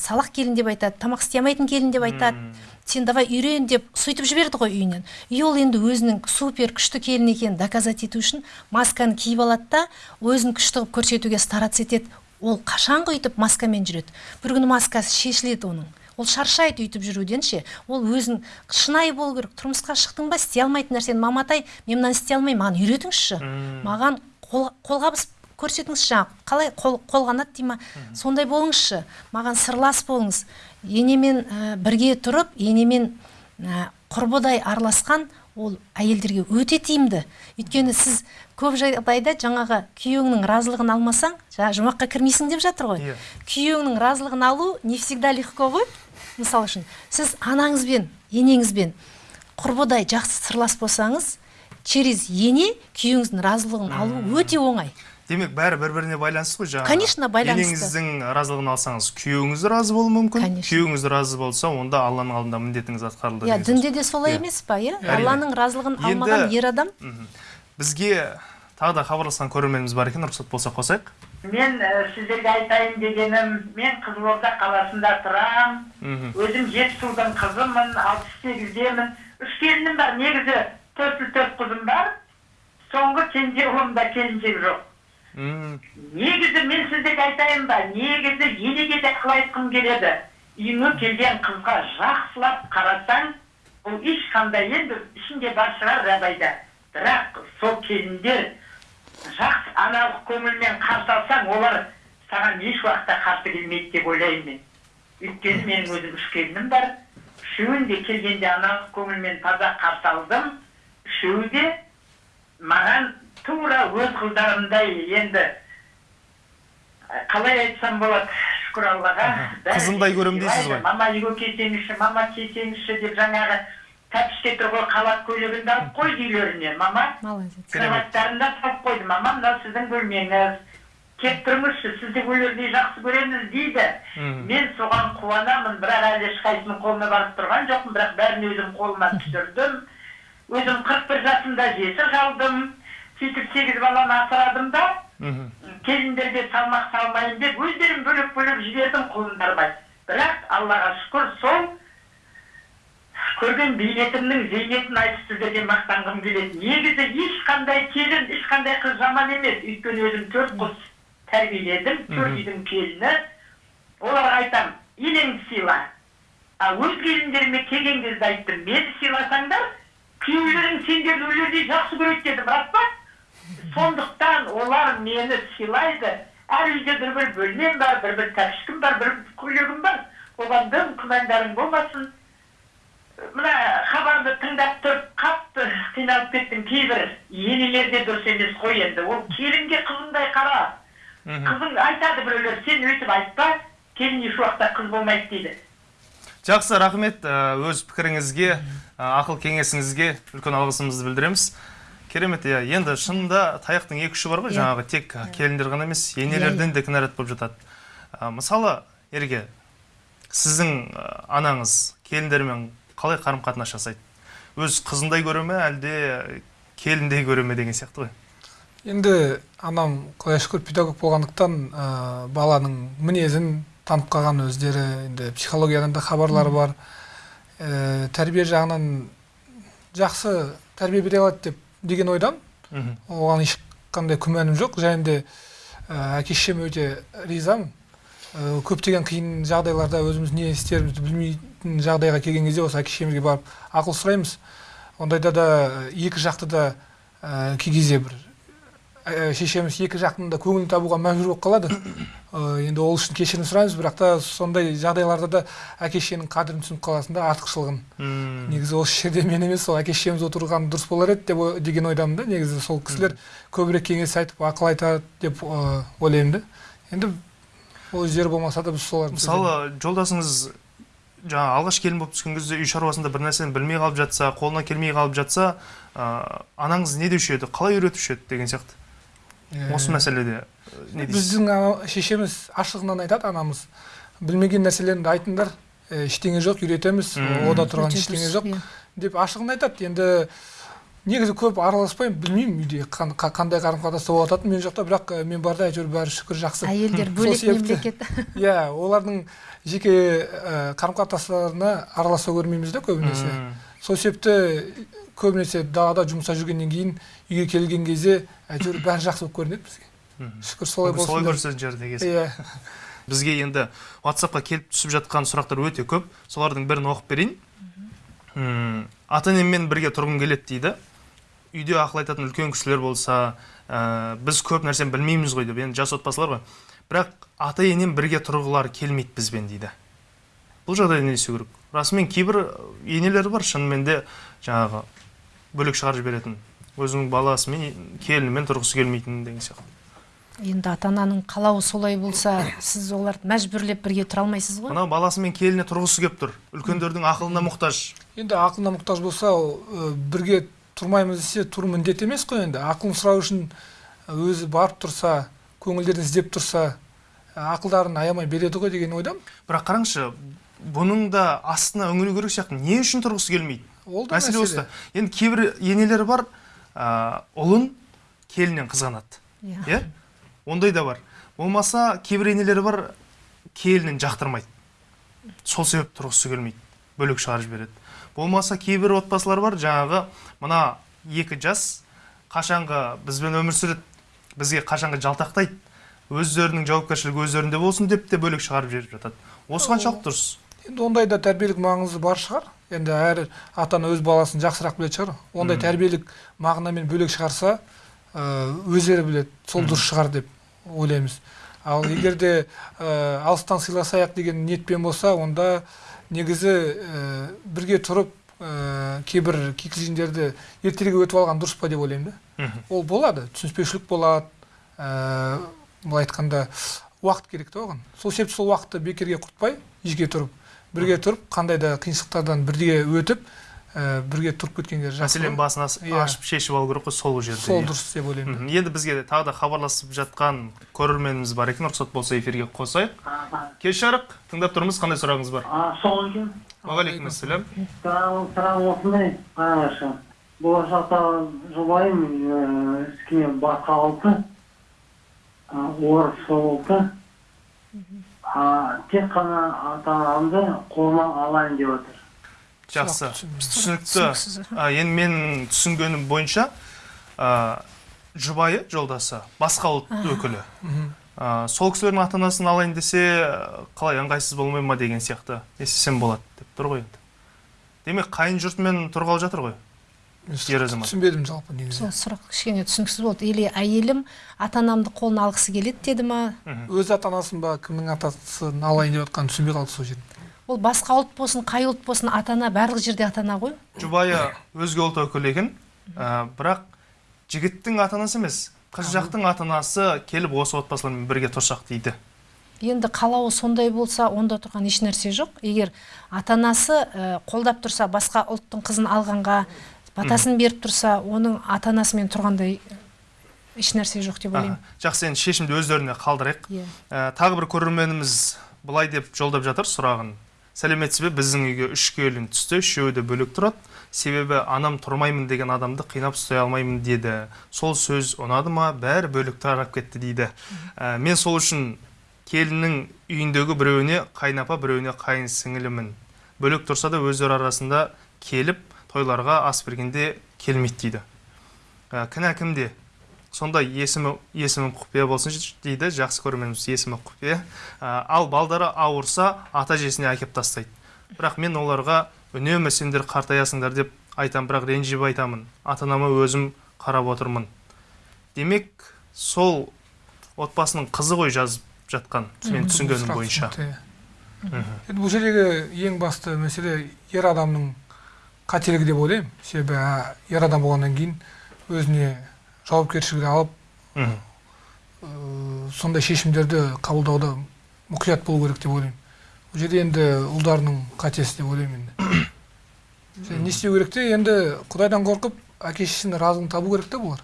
салақ келін деп айтады тамақ істей алмайтын келін деп айтады. Сен давай үйрен деп сөйтіп жіберді ғой үйінен. И ол енді өзінің супер күшті келін екенін доказать ету үшін масканы киіп алады да өзін күшті қылып көрсетуге стараться етеді. Ол қашанғы өйтіп маскамен жүреді. Бір күні маскасы шешіледі оның. Ол шаршайды өйтіп жүруден ше. Ол өзін шынайы болу керек. Тұрмысқа шықтың ба? Істей алмайтын нәрсені. Маматай мен мынаны істей алмаймын. Маған үйретіңізші. Маған қол, қолғабыс көрсетіңізші қалай қол, қолғанат дей ма? Сондай болыңызшы маған сырлас болыңыз. Енемен ә, бірге тұрып енемен ә, құрбыдай араласқан ол әйелдерге өте тиімді. Өйткені сіз көп жағдайда жаңағы күйеуіңнің разылығын алмасаң жаңағы жұмаққа кірмейсің деп жатыр ғой. Иә. күйеуіңнің разылығын алу не всегда легко ғой мысалы үшін. Сіз анаңызбен енеңізбен құрбыдай жақсы сырлас болсаңыз через ене күйеуіңіздің разылығын алу өте оңай. Демек бәрі бір біріне байланысты ғой жаңағы. Конечно, байланысты. енеңіздің разылығын алсаңыз күйеуіңіз разы болуы мүмкін. Конечно. күйеуіңіз разы болса онда алланың алдында міндетіңіз атқарылды иә дінде де солай Иә. емес па иә? Алланың разылығын алмаған ер адам. бізге тағы да хабарласқан көрерменіміз бар екен рұқсат болса қосайық. Мен ә, сіздерге айтайын дегенім мен қызылорда қаласында тұрамын мхм. Өзім жетісудың қызымын алпыс сегіздемін. Үш келінім бар негізі төрт ұл төрт қызым бар. Соңғы кенже ұлымда келіншек жоқ. Негізі мен сіздерге айтайын ба негізі енеге де қалай айтқым келеді. Үйіңе келген қызға жақсылап қарасаң ол ешқандай енді ішінде бар шығар жабайда бірақ сол келіндер жақсы аналық көңілмен қарсы алсаң олар саған еш уақытта қарсы келмейді деп ойлаймын мен. Өйткені менің өзім үш келінім бар. Үшеуін де келгенде аналық көңілмен таза қарсы алдым. Үшеуі де маған тура өз қыздарымдай енді ә, қалай айтсам болады шүкір аллаға. Қызындай көремін дейсіз ғой. мама үйге келсеңізші мама келсеңізші деп жаңағы тәпішке тұр ғой қалат көйлегімді алып қойды үйлеріне мама. Молодец. Кроваттарын да салып қойды. Мама мынау сіздің бөлмеңіз. Келіп тұрыңызшы сізді өлердей жақсы көреміз дейді. Мен соған қуанамын бірақ әлі ешқайсысының қолына барып тұрған жоқпын бірақ бәрін өзім қолыма түсірдім. Өзім қырық бір жасымда жесір қалдым. Сөйтіп сегіз баланы асырадым да келіндерге салмақ салмайын деп өздерім бөлек бөлек жібердім қолым бармай бірақ аллаға шүкір сол көрген бейнетімнің зейнетін айтып сіздерге мақтанғым келеді. Негізі ешқандай келін ешқандай қыз жаман емес. Өйткені өзім төрт қыз тәрбиеледім төрт үйдің келіні. Оларға айтамын енеңді сыйла а өз келіндеріме келген кезде айттым мені сыйласаңдар күйеулерің сендерді өлердей жақсы көреді дедім рас па? Сондықтан олар мені сыйлайды. Әр үйде бір бір бөлмем бар бір бір тәпішкім бар бір бір көйлегім бар. Оған дым күмәндарың болмасын. Мына хабарды тыңдап тұрып қатты қиналып кеттім. Кейбір енелер де дұрыс емес қой енді. Ол келінге қызыңдай қара. Қызың айтады біреулер сен өйтіп айтпа келін еш уақытта қыз болмайды дейді. Жақсы рахмет өз пікіріңізге ақыл кеңесіңізге үлкен алғысымызды білдіреміз. Керемет иә. Енді шынында таяқтың екі ұшы бар ғой Иә. жаңағы тек келіндер ғана емес енелерден де кінәрат болып жатады. Ә, мысалы ерге сіздің анаңыз келіндермен қалай қарым қатынас жасайды? Өз қызындай көре ме әлде келіндей көре ме деген сияқты ғой? Енді анам құдай шүкір педагог болғандықтан ә, баланың мінезін танып қалған өздері енді психологиядан да хабарлары бар. Ә, тәрбие жағынан жақсы тәрбие бере алады деп деген ойдамын мхм. оған ешқандай күмәнім жоқ және де әке шешеме өте ризамын көптеген қиын жағдайларда өзіміз не істерімізді білмейтін жағдайға келген кезде осы әке шешемізге барып ақыл сұраймыз ондайда да екі жақты да кей кезде бір ә, шешеміз екі жақтың да көңілін табуға мәжбүр болып қалады. Ә, енді ол үшін кешірім сұраймыз бірақ та сондай жағдайларда да әке шешенің қадірін түсініп қаласың да артықшылығын. М, негізі осы жерде мен емес сол әке шешеміз отырған дұрыс болар еді деп деген ойдамын да. Негізі сол кісілер көбірек кеңес айтып ақыл айтады деп ә, ойлаймын да. Енді ол жер болмаса да біз соларды мысалы жолдасыңыз жаңа алғаш келін болып түскен кезде үй шаруасында бір нәрсені білмей қалып жатса қолына келмей қалып жатса ә, анаңыз не деуші еді? Қалай үйретуші еді? деген сияқты. Осы мәселеде не дейсіз? біздің ана- шешеміз ашығынан айтады анамыз білмеген нәрселеріңді айтыңдар ә, ештеңе жоқ үйретеміз ода тұрған ештеңе жоқ иә. деп ашығын айтады. Енді негізі көп араласпаймын білмеймін үйде қан- қа- қандай қарым қатынаста болып жататынын мен жоқта бірақ ә, мен барда әйтеуір бәрі шүкір жақсы. Әйелдер бөлек мемлекет. иә олардың жеке қарым қатынастарына араласа көрмейміз да көбінесе. Сол себепті көбінесе далада жұмыста жүргеннен кейін үйге келген кезде әйтеуір бәрі жақсы болып көрінеді бізге шүкір солай Мүмкін солай болсын көрсететін жерде иә. Бізге енді ватсапқа келіп түсіп жатқан сұрақтар өте көп. Солардың бірін оқып берейін. Ата енеммен бірге тұрғым келеді дейді. Үйде ақыл айтатын үлкен кісілер болса ә, біз көп нәрсені білмейміз ғой деп. Енді жас отбасылар ғой. Бірақ ата енем бірге тұрғылары келмейді бізбен дейді. Бұл жағдайда не істеу керек? Расымен кейбір енелер бар шынымен де жаңағы бөлек шығарып жіберетін. Өзінің баласымен келінімен тұрғысы келмейтін деген сияқты. Енді ата ананың қалауы солай болса сіз оларды мәжбүрлеп бірге тұра алмайсыз ғой? Мынау баласымен келініне тұрғысы келіп тұр. Үлкендердің ақылына мұқтаж. Енді ақылына мұқтаж болса ол, ә, бірге тұрмаймыз десе тұру міндет емес қой енді. Ақылын сұрау үшін өзі барып тұрса көңілдерін іздеп тұрса ақылдарын аямай береді ғой деген ойдамын бірақ қараңызшы бұның да астына үңілу керек сияқты. Не үшін тұрғысы келмейді? Ол да мәселе. осыда. Енді кейбір енелер бар ә, ұлын келіннен қызғанады иә. Иә? Ондай да бар. Болмаса кейбір енелер бар келінін жақтырмайды. Сол себепті тұрғысы келмейді. Бөлек шығарып жібереді. Болмаса кейбір отбасылар бар жаңағы мына екі жас қашанғы бізбен өмір сүреді бізге қашанғы жалтақтайды. Өздерінің жауапкершілігі өздерінде болсын деп те бөлек шығарып жіберіп жатады. Осы қаншалықты дұрыс енді ондай да тәрбиелік маңызы бар шығар. Енді әр ата ана өз баласын жақсырақ білетін шығар. Ондай тәрбиелік мағынамен бөлек шығарса өздері біледі сол дұрыс шығар деп ойлаймыз. Ал егер де ә, алыстан сыйласайық деген ниетпен болса онда негізі ә, бірге тұрып ә, кейбір кикілжіңдерді ертерек өтіп алған дұрыс па деп ойлаймын да. Ол болады түсініспеушілік болады ә, былай айтқанда уақыт керек та оған. Сол себепті сол уақытты бекерге құртпай жеке тұрып бірге тұрып қандай да қиыншылықтардан бірге өтіп ә, бірге тұрып кеткендер жақсы мәселен ғой. басын ас- Иә. ашып шешіп алу керек қой сол жерде сол иә. дұрыс деп ойлаймын. Енді бізге тағы да хабарласып жатқан көрерменіміз бар. Екен рұқсат болса эфирге қосайық. Кеш жарық. Тыңдап тұрмыз. Қандай сұрағыңыз бар? Сол екен уағалейкумассалам сұрағым осындай. Қараңызшы болашақта жұбайым іске басқа ұлты орыс ұлты тек қана ата анамды қолыма алайын деп отыр. Жақсы. Түсінікті. Енді менің түсінгенім бойынша а, жұбайы жолдасы басқа ұлт өкілі. А, сол кісілердің ата анасын алайын десе қалай ыңғайсыз болмай ма деген сияқты. Не істесем болады деп тұр ғой енді. Демек қайын жұртымен тұрғалы жатыр ғой. Ер азамат. түсінбедім жалпы негізі. Сол сұрақ кішкене түсініксіз болды. Или әйелім ата анамды қолына алғысы келеді деді ма? Өз ата анасын ба кімнің атасын алайын деп жатқанын түсінбей қалды сол жерде. Ол басқа ұлт болсын қай ұлт болсын ата ана барлық жерде ата ана ғой. Жұбайы өзге ұлт өкілі екен ә, бірақ жігіттің ата анасы емес қыз жақтың ата анасы келіп осы отбасылармен бірге тұрсақ дейді. Енді қалауы сондай болса онда тұрған еш нәрсе жоқ. Егер ата анасы ә, қолдап тұрса басқа ұлттың қызын алғанға батасын беріп тұрса оның ата анасымен тұрғандай еш нәрсе жоқ деп ойлаймын. Жақсы енді шешімді өздеріне қалдырайық. Иә. Ә, тағы бір көрерменіміз былай деп жолдап жатыр сұрағын. Сәлеметсіз бе? Біздің үйге үш келін түсті үшеуі де бөлек тұрады. Себебі анам тұрмаймын деген адамды қинап ұстай алмаймын деді. Сол сөз ұнады ма? Бәрі бөлек тарап кетті дейді. Ә, мен сол үшін келіннің үйіндегі біреуіне қайынапа біреуіне қайын сіңілімін. Бөлек тұрса да өздері арасында келіп тойларға ас бергенде келмейді дейді. Ә, кінә кімде сонда есімі есімі құпия болсын дейді жақсы көрерменіміз есімі құпия. Ә, ал балдары ауырса ата әжесіне әкеп тастайды. Бірақ мен оларға үнемі сендер қартаясыңдар деп айтамын бірақ ренжіп айтамын. Ата анама өзім қарап отырмын. Демек сол отбасының қызы ғой жазып жатқан мен түсінгенім бойынша. бұл жердегі ең басты мәселе ер адамның қателігі деп ойлаймын. Себебі ер адам болғаннан кейін өзіне жауапкершілік алып ә, сондай шешімдерді қабылдауда мұқият болу керек деп ойлаймын. Бұл жерде енді ұлдарының қатесі деп ойлаймын енді. Не істеу керек те? Енді құдайдан қорқып әке шешесінің разылығын табу керек те бұлар?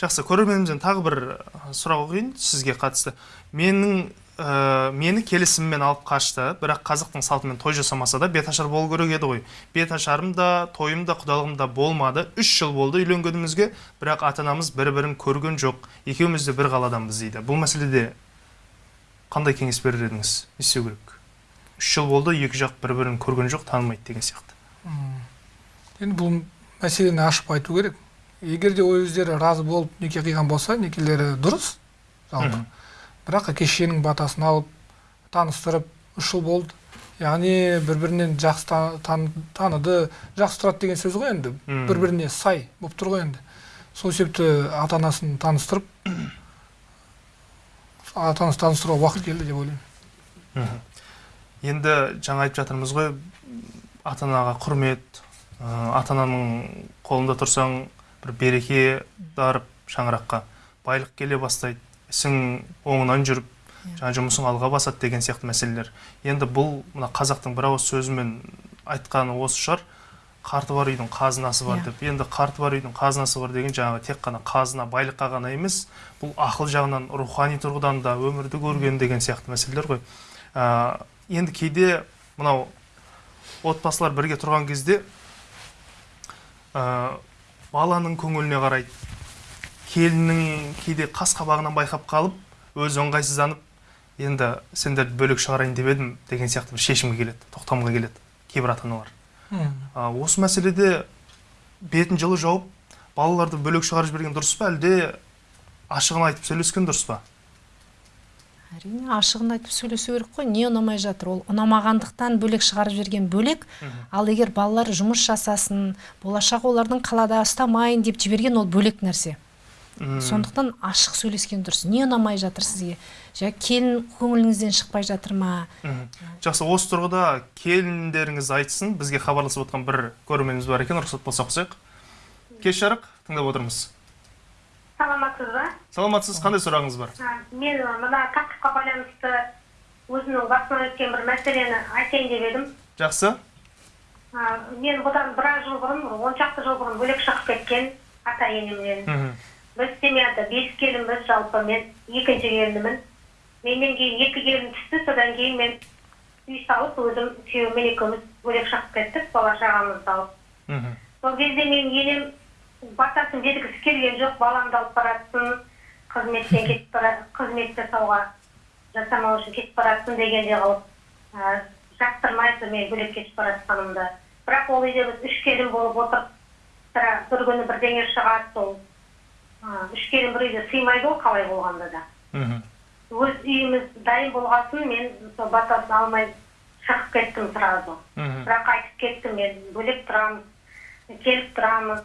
Жақсы көрерменімізден тағы бір сұрақ оқиын сізге қатысты. Менің ә, мені келісіммен алып қашты бірақ қазақтың салтымен той жасамаса да беташар болу керек еді ғой. Беташарым да тойым да құдалығым да болмады. Үш жыл болды үйленгенімізге бірақ ата анамыз бір бірін көрген жоқ. Екеуміз де бір қаладанбыз дейді. Бұл мәселеде қандай кеңес берер едіңіз? Не істеу керек? Үш жыл болды екі жақ бір бірін көрген жоқ танымайды деген сияқты. Енді бұл мәселені ашып айту керек. Егер де өздері разы болып неке қиған болса некелері дұрыс жалпы. Бірақ әке шешенің батасын алып таныстырып үш жыл болды. Яғни бір бірінен жақсы та- тан- таныды. Жақсы тұрады деген сөз ғой енді. Бір біріне сай болып тұр ғой енді. Сол себепті ата анасын таныстырып ата анасын таныстыруға уақыт келді деп ойлаймын. Енді жаңа айтып жатырмыз ғой ата анаға құрмет ата ананың қолында тұрсаң бір береке дарып шаңыраққа байлық келе бастайды. Ісің оңынан жүріп жаңа жұмысың алға басады деген сияқты мәселелер. Енді бұл мына қазақтың бір ауыз сөзімен айтқаны осы шығар. Қарты бар үйдің қазынасы бар Иә. деп. Енді қарты бар үйдің қазынасы бар деген жаңағы тек қана қазына байлыққа ғана емес бұл ақыл жағынан рухани тұрғыдан да өмірді көрген деген сияқты мәселелер ғой. Ә, енді кейде мынау отбасылар бірге тұрған кезде ә, баланың көңіліне қарайды. Келіннің кейде қас қабағынан байқап қалып өзі ыңғайсызданып енді сендерді бөлек шығарайын деп едім деген сияқты бір шешімге келеді тоқтамға келеді кейбір ата аналар осы мәселеде бетін жылы жауып балаларды бөлек шығарып жіберген дұрыс па әлде ашығын айтып сөйлескен дұрыс па? әрине ашығын айтып сөйлесу керек қой не ұнамай жатыр? Ол ұнамағандықтан бөлек шығарып жіберген бөлек ал егер балалар жұмыс жасасын болашақ олардың қалада ұстамайын деп жіберген ол бөлек нәрсе. Сондықтан ашық сөйлескен дұрыс. Не ұнамай жатыр сізге? Жа келін көңіліңізден шықпай жатыр ма? Жақсы осы тұрғыда келіндеріңіз айтсын бізге хабарласып отқан бір көрерменіміз бар екен рұқсат болса қосайық кеш жарық тыңдап отырмыз. Саламатсыз ба? Саламатсыз қандай сұрағыңыз бар? А, мен мына тақырыпқа байланысты өзімнің басымнан өткен бір мәселені айтайын деп едім. Жақсы. А, мен бұдан біраз жыл бұрын он шақты жыл бұрын бөлек шығып кеткен ата енемнен мхм. Біз семьяда бес келінбіз жалпы мен екінші келінімін. Менен кейін екі келін түсті содан кейін мен үй салып өзім күйеуіммен екеуміз бөлек шығып кеттік бала шағамызды алып мхм. сол кезде мен енем батасын бергісі келген жоқ баламды алып баратсын қызметтен кетіп бара қызмет жасауға жасамау үшін кетіп баратсын дегенде қылып ә, жақтырмайды мен бөлек кетіп бара жатқанымды бірақ ол үйде біз үш келін болып отырып сірә бір күні бірдеңе шығады сол. Ә, үш келін бір үйде сыймайды ғой қалай болғанда да мхм. өз үйіміз дайын болған соң мен сол батасын алмай шығып кеттім сразу мхм. бірақ айтып кеттім мен бөлек тұрамыз келіп тұрамыз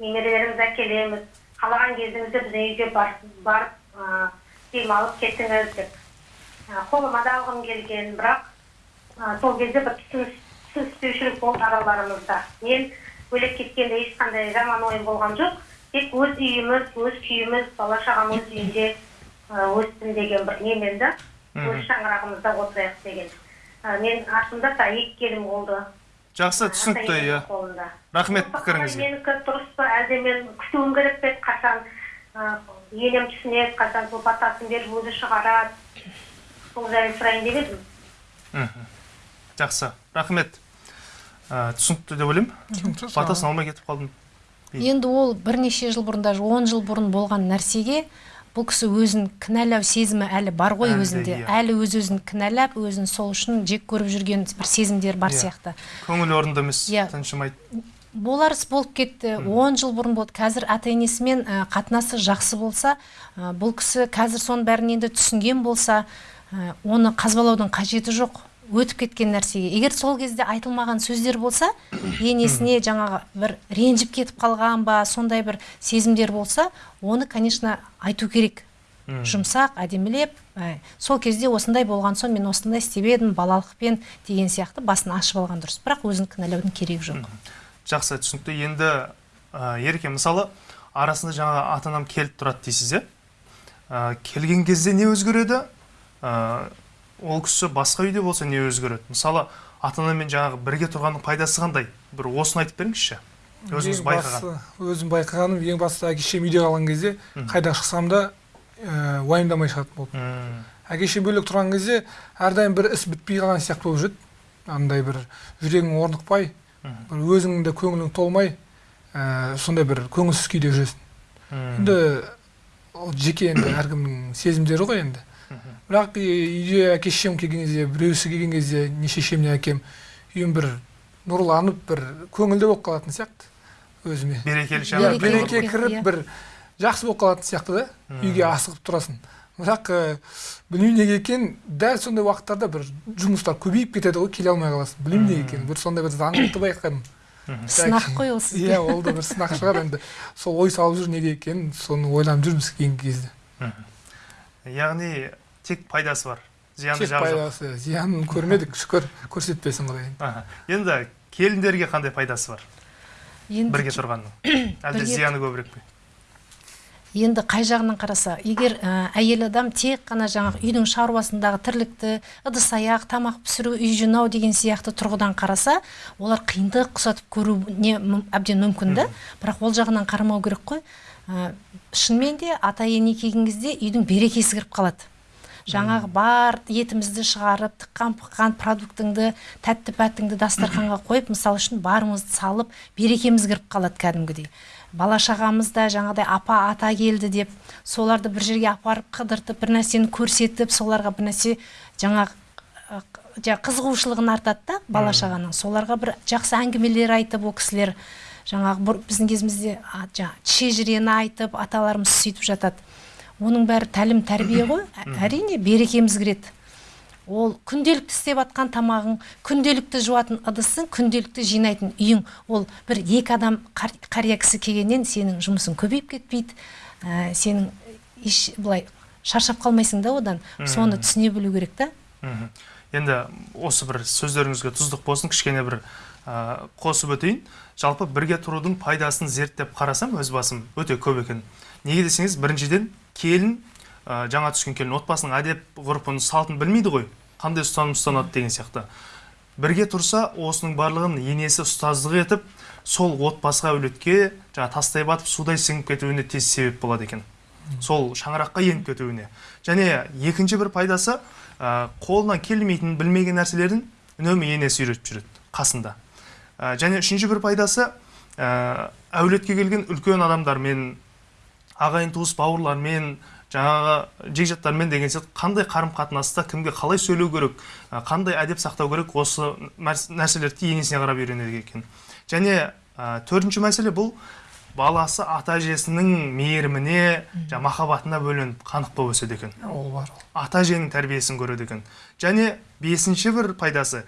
немерелерімізді әкелеміз қалаған кезіңізде біздің үйге барып демалып кетіңіз деп қолыма да алғым келген бірақ сол кезде бір түсініс- түсініспеушілік болды араларымызда мен бөлек кеткенде ешқандай жаман ойым болған жоқ тек өз үйіміз өз күйіміз бала шағам өз үйінде өссін деген бір немен да өз шаңырағымызда отырайық деген. Ә, мен артымда да екі келін болды. Жақсы түсінікті иә. рахмет пікіріңізге. менікі дұрыс па? Әлде мен күтуім керек пе еді, қашан енем түсінеді қашан сол батасын беріп өзі шығарады. Сол жайлы сұрайын деп едім. Жақсы. Рахмет. Ә, түсінікті деп ойлаймын. Батасын алмай кетіп қалдым. Енді ол бірнеше жыл бұрын даже он жыл бұрын болған нәрсеге бұл кісі өзін кінәлау сезімі әлі бар ғой Әлі, өзінде. иә. әлі өз өзін кінәлап өзін сол үшін жек көріп жүрген бір сезімдер бар Иә. сияқты. Көңіл орнында емес Иә. тыншымайды. Болар іс болып кетті. Он жыл бұрын болды. Қазір ата енесімен ә, қатынасы жақсы болса ә, бұл кісі қазір соның бәрін енді түсінген болса ә, оны қазбалаудың қажеті жоқ. Өтіп кеткен нәрсеге. Егер сол кезде айтылмаған сөздер болса енесіне жаңағы бір ренжіп кетіп қалған ба сондай бір сезімдер болса оны конечно айту керек. Жұмсақ әдемілеп ә, сол кезде осындай болған соң мен осындай істеп едім балалықпен деген сияқты басын ашып алған дұрыс. Бірақ өзін кінәлаудың керегі жоқ. Жақсы түсінікті. Енді ә, ереке мысалы арасында жаңа ата анам келіп тұрады дейсіз иә? Ә, келген кезде не өзгереді? Ә, ол кісі басқа үйде болса не өзгереді? Мысалы ата анамен жаңағы бірге тұрғанның пайдасы қандай? Бір осыны айтып беріңізші. Өзіңіз байқаған бастысы- өзім байқағаным ең басты әке шешем үйде қалған кезде қайда шықсам да ә, уайымдамай шығатын болды. Әке шешем бөлек тұрған кезде әрдайым бір іс бітпей қалған сияқты болып жүреді. Андай бір жүрегің орнықпай бір өзіңнің де көңілің толмай ә, сондай бір көңілсіз күйде жүресің. Енді ол жеке енді әркімнің сезімдері ғой енді. Бірақ үйде әке шешем келген кезде біреусі келген кезде не шешем не әкем үйім бір нұрланып бір көңілді болып қалатын сияқты өзіме. Берекелі Берекелі береке кіріп бір жақсы болып қалатын сияқты да үйге асығып тұрасың. Бірақ ә, білмеймін неге екенін дәл сондай уақыттарда бір жұмыстар көбейіп кетеді ғой келе алмай қаласың. Білмеймін неге екенін. Бір сондай бір заңдылықты байқадым. Сынақ қой ол сізге. Иә ол да бір сынақ шығар енді. Сол ой салып жүр неге екенін соны ойланып жүрміз кейінгі кезде. Яғни тек пайдасы бар. Зияны тек пайдасы зиянын көрмедік шүкір көрсетпесін құдай Аха. енді келіндерге қандай пайдасы бар? Енді бірге тұрғанның. Әлде зияны көбірек пе? Енді қай жағынан қараса егер ә, әйел адам тек қана жаңағы үйдің шаруасындағы тірлікті ыдыс аяқ тамақ пісіру үй жинау деген сияқты тұрғыдан қараса олар қиындық ұқсатып көруіне әбден мүмкін да. Бірақ ол жағынан қарамау керек қой. Ә, шынымен де ата ене келген кезде үйдің берекесі кіріп қалады. Жаңағы бар етімізді шығарып тыққан пыққан продуктыңды тәтті пәттіңді дастарханға қойып мысалы үшін барымызды салып берекеміз кіріп қалады кәдімгідей. Бала шағамыз да жаңағыдай апа ата келді деп соларды бір жерге апарып қыдыртып бір нәрсені көрсетіп соларға бір нәрсе жаңағы қызығушылығын артады да бала шағаның соларға бір жақсы әңгімелер айтып ол кісілер жаңағы бұр- біздің кезімізде жаңағы шежірені айтып аталарымыз сөйтіп жатады. Оның бәрі тәлім тәрбие ғой. Ә- әрине берекеміз кіреді. Ол күнделікті істеп жатқан тамағың күнделікті жуатын ыдысың күнделікті жинайтын үйің. Ол бір екі адам қар- қария кісі келгеннен сенің жұмысың көбейіп кетпейді. Ә, сенің еш былай шаршап қалмайсың да одан. Соны түсіне білу керек та. Енді осы бір сөздеріңізге тұздық болсын. Кішкене бір қосып өтейін. Жалпы бірге тұрудың пайдасын зерттеп қарасам өз басым өте көп екен. Неге десеңіз біріншіден келін ә, жаңа түскен келін отбасының әдеп ғұрпын салтын білмейді ғой. Қандай ұстаным ұстанады деген сияқты. Бірге тұрса осының барлығын енесі ұстаздық етіп сол отбасыға әулетке жаңа тастай батып судай сіңіп кетуіне тез себеп болады екен. Сол шаңыраққа еніп кетуіне. Және екінші бір пайдасы ә, қолынан келмейтін білмеген нәрселерін үнемі енесі үйретіп жүреді қасында. Ә, және үшінші бір пайдасы ә, әулетке келген үлкен адамдармен ағайын туыс бауырлармен жаңағы жекжаттармен деген сияқты қандай қарым қатынаста кімге қалай сөйлеу керек ә, қандай әдеп сақтау керек осы нәрс- нәрселерді енесіне қарап үйренеді екен. Және ә, төртінші мәселе бұл баласы ата әжесінің мейіріміне жаңағы махаббатына бөленіп қанық болып өседі екен. Ол бар. Ата әженің тәрбиесін көреді екен. Және бесінші бір пайдасы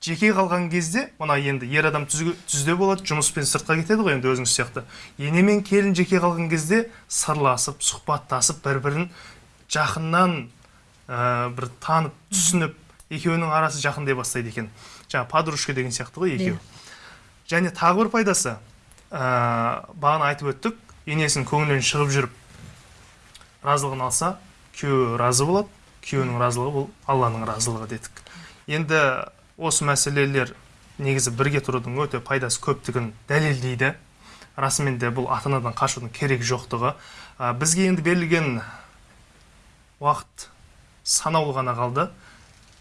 жеке қалған кезде мына енді ер адам түзге- түзде болады жұмыспен сыртқа кетеді ғой енді өзіңіз сияқты. Ене мен келін жеке қалған кезде сырласып сұхбаттасып бір бірін жақыннан ә, бір танып түсініп екеуінің арасы жақындай бастайды екен. Жаңағы подружка деген сияқты ғой екеуі. Және тағы бір пайдасы ә, бағана айтып өттік енесінің көңілінен шығып жүріп разылығын алса күйеуі разы болады күйеуінің разылығы бұл алланың разылығы дедік. Енді осы мәселелер негізі бірге тұрудың өте пайдасы көптігін дәлелдейді. Расымен де бұл ата анадан қашудың керегі жоқтығы. Ә, бізге енді берілген уақыт санаулы ғана қалды.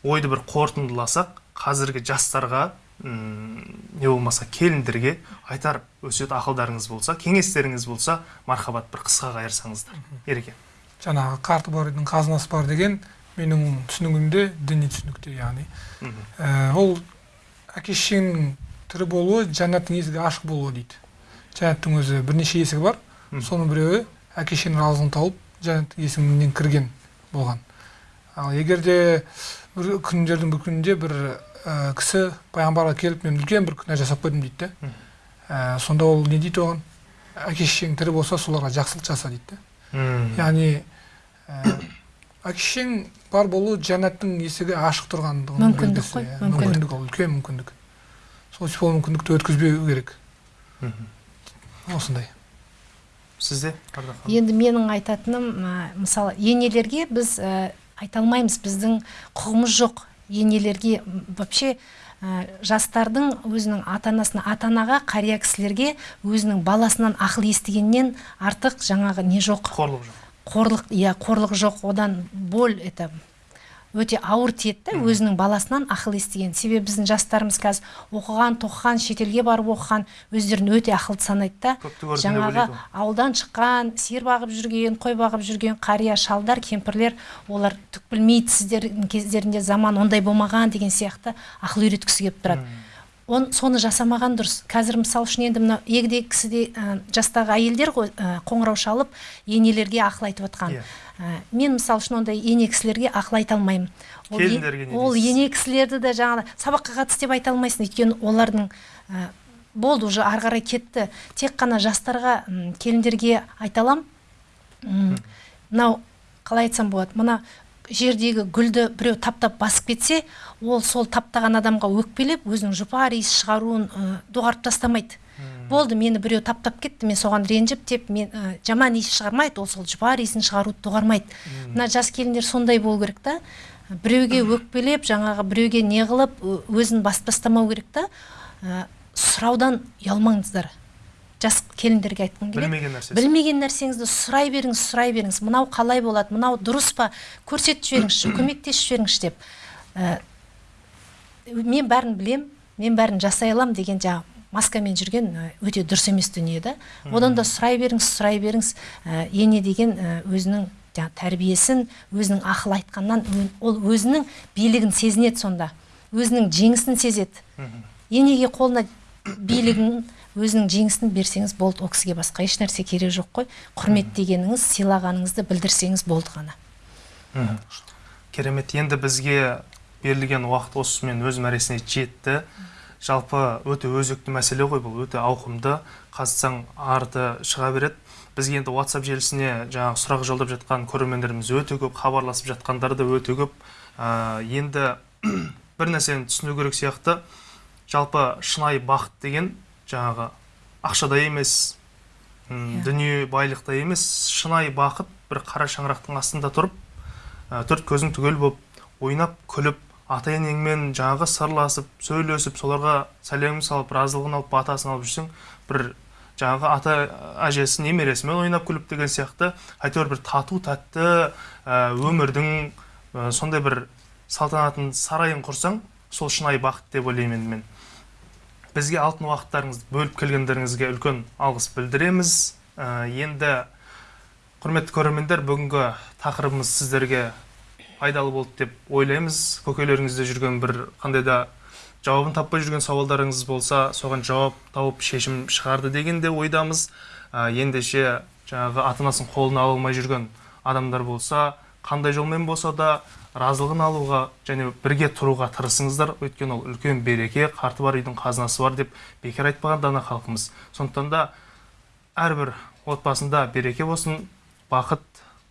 Ойды бір қорытындыласақ қазіргі жастарға не болмаса келіндерге айтар өсиет ақылдарыңыз болса кеңестеріңіз болса мархабат бір қысқа қайырсаңыздар ереке. Жаңағы қарты бар үйдің қазынасы бар деген менің түсінігімде діни түсінікте яғни. Ә, ол әке шешенің тірі болуы жәннаттың есігі ашық болуы дейді жәннаттың өзі бірнеше есігі бар соның біреуі әке шешенің разылығын тауып жәннат есігінен кірген болған ал егер де бір күндердің бір күнінде бір ә, кісі пайғамбарға келіп мен үлкен бір күнә жасап қойдым дейді да Ә, сонда ол не дейді оған әке шешең тірі болса соларға жақсылық жаса дейді да яғни ә, әке шешең бар болу жәннаттың есігі ашық тұрғандығының Мүмкіндік қой, иә. мүмкіндік. ол үлкен мүмкіндік. Сол сол мүмкіндікті өткізбеу керек. Осындай. Сізде енді менің айтатыным мысалы енелерге біз ә, айта алмаймыз біздің құқығымыз жоқ. Енелерге вообще ә, жастардың өзінің ата анасына ата анаға қария кісілерге өзінің баласынан ақыл естігеннен артық жаңағы не жоқ. Қорлық жоқ. Қорлық иә қорлық жоқ. Одан боль это өте ауыр тиеді да өзінің баласынан ақыл естіген. Себебі біздің жастарымыз қазір оқыған тоқыған шетелге барып оқыған өздерін өте ақылды санайды да. Жаңағы ауылдан шыққан сиыр бағып жүрген қой бағып жүрген қария шалдар кемпірлер олар түк білмейді сіздердің кездерінде заман ондай болмаған деген сияқты ақыл үйреткісі келіп тұрады. Он соны жасамаған дұрыс. Қазір мысалы үшін енді мына егде кісіде ә, жастағы әйелдер ғой ә, қоңырау шалып енелерге ақыл айтып отқан. Ә, мен мысалы үшін ондай ене кісілерге ақыл айта алмаймын. Ол, е- ол ене кісілерді де жаңағы сабаққа қатыс деп айта алмайсың. Өйткені олардың ә, болды уже ары қарай кетті. Тек қана жастарға келіндерге айта аламын мынау қалай айтсам болады? Мына жердегі гүлді біреу таптап басып кетсе ол сол таптаған адамға өкпелеп өзінің жұпар иіс шығаруын ә, доғарып тастамайды. Болды мені біреу таптап кетті мен соған ренжіп деп мен ә, жаман иіс шығармайды ол сол жұпар иісін шығаруды доғармайды. Мына жас келіндер сондай болу керек та. Біреуге өкпелеп жаңағы біреуге не қылып өзін басып тастамау керек та. Ә, сұраудан ұялмаңыздар. Жас келіндерге айтқым келеді. Білмеген нәрсесі. Білмеген нәрсеңізді сұрай беріңіз сұрай беріңіз. Мынау қалай болады мынау дұрыс па? Көрсетіп жіберіңізші көмектесіп жіберіңізші деп. Ә, мен бәрін білем мен бәрін жасай аламын деген жаңағы маскамен жүрген ә, өте дұрыс емес дүние да. Одан да сұрай беріңіз сұрай беріңіз. Ә, ене деген ә, өзінің жаңағы тәрбиесін өзінің ақыл айтқаннан ол өзінің билігін сезінеді сонда. Өзінің жеңісін сезеді. Енеге қолына билігін өзінің жеңісін берсеңіз болды ол кісіге басқа еш нәрсе керек жоқ қой. Құрмет дегеніңіз сыйлағаныңызды білдірсеңіз болды ғана. Керемет. Енді бізге берілген уақыт осымен өз мәресіне жетті. Жалпы өте өзекті мәселе ғой бұл өте ауқымды. Қазсаң арты шыға береді. Бізге енді WhatsApp желісіне жаңағы сұрақ жолдап жатқан көрермендеріміз өте көп хабарласып жатқандар да өте көп. Ә, енді бір нәрсені түсіну керек сияқты. Жалпы шынайы бақыт деген жаңағы ақшада емес м, Иә. дүние байлықта емес шынайы бақыт бір қара шаңырақтың астында тұрып ә, төрт көзің түгел болып ойнап күліп ата енеңмен жаңағы сырласып сөйлесіп соларға сәлем салып разылығын алып батасын алып жүрсең бір жаңағы ата әжесі немересімен ойнап күліп деген сияқты әйтеуір бір тату тәтті ә, өмірдің ә, сондай бір салтанатын сарайын құрсаң сол шынайы бақыт деп ойлаймын енді мен бізге алтын уақыттарыңызды бөліп келгендеріңізге үлкен алғыс білдіреміз. Ә, енді құрметті көрермендер бүгінгі тақырыбымыз сіздерге пайдалы болды деп ойлаймыз. Көкелеріңізде жүрген бір қандай да жауабын таппай жүрген сауалдарыңыз болса соған жауап тауып шешім шығарды деген де ойдамыз. Ә, ендеше жаңағы ата анасының қолына ала алмай жүрген адамдар болса қандай жолмен болса да разылығын алуға және бірге тұруға тырысыңыздар. Өйткені ол үлкен береке қарты бар үйдің қазынасы бар деп бекер айтпаған дана халқымыз. Сондықтан да әрбір отбасында береке болсын бақыт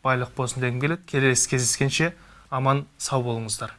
байлық болсын дегім келеді. Келесі кездескенше аман сау болыңыздар.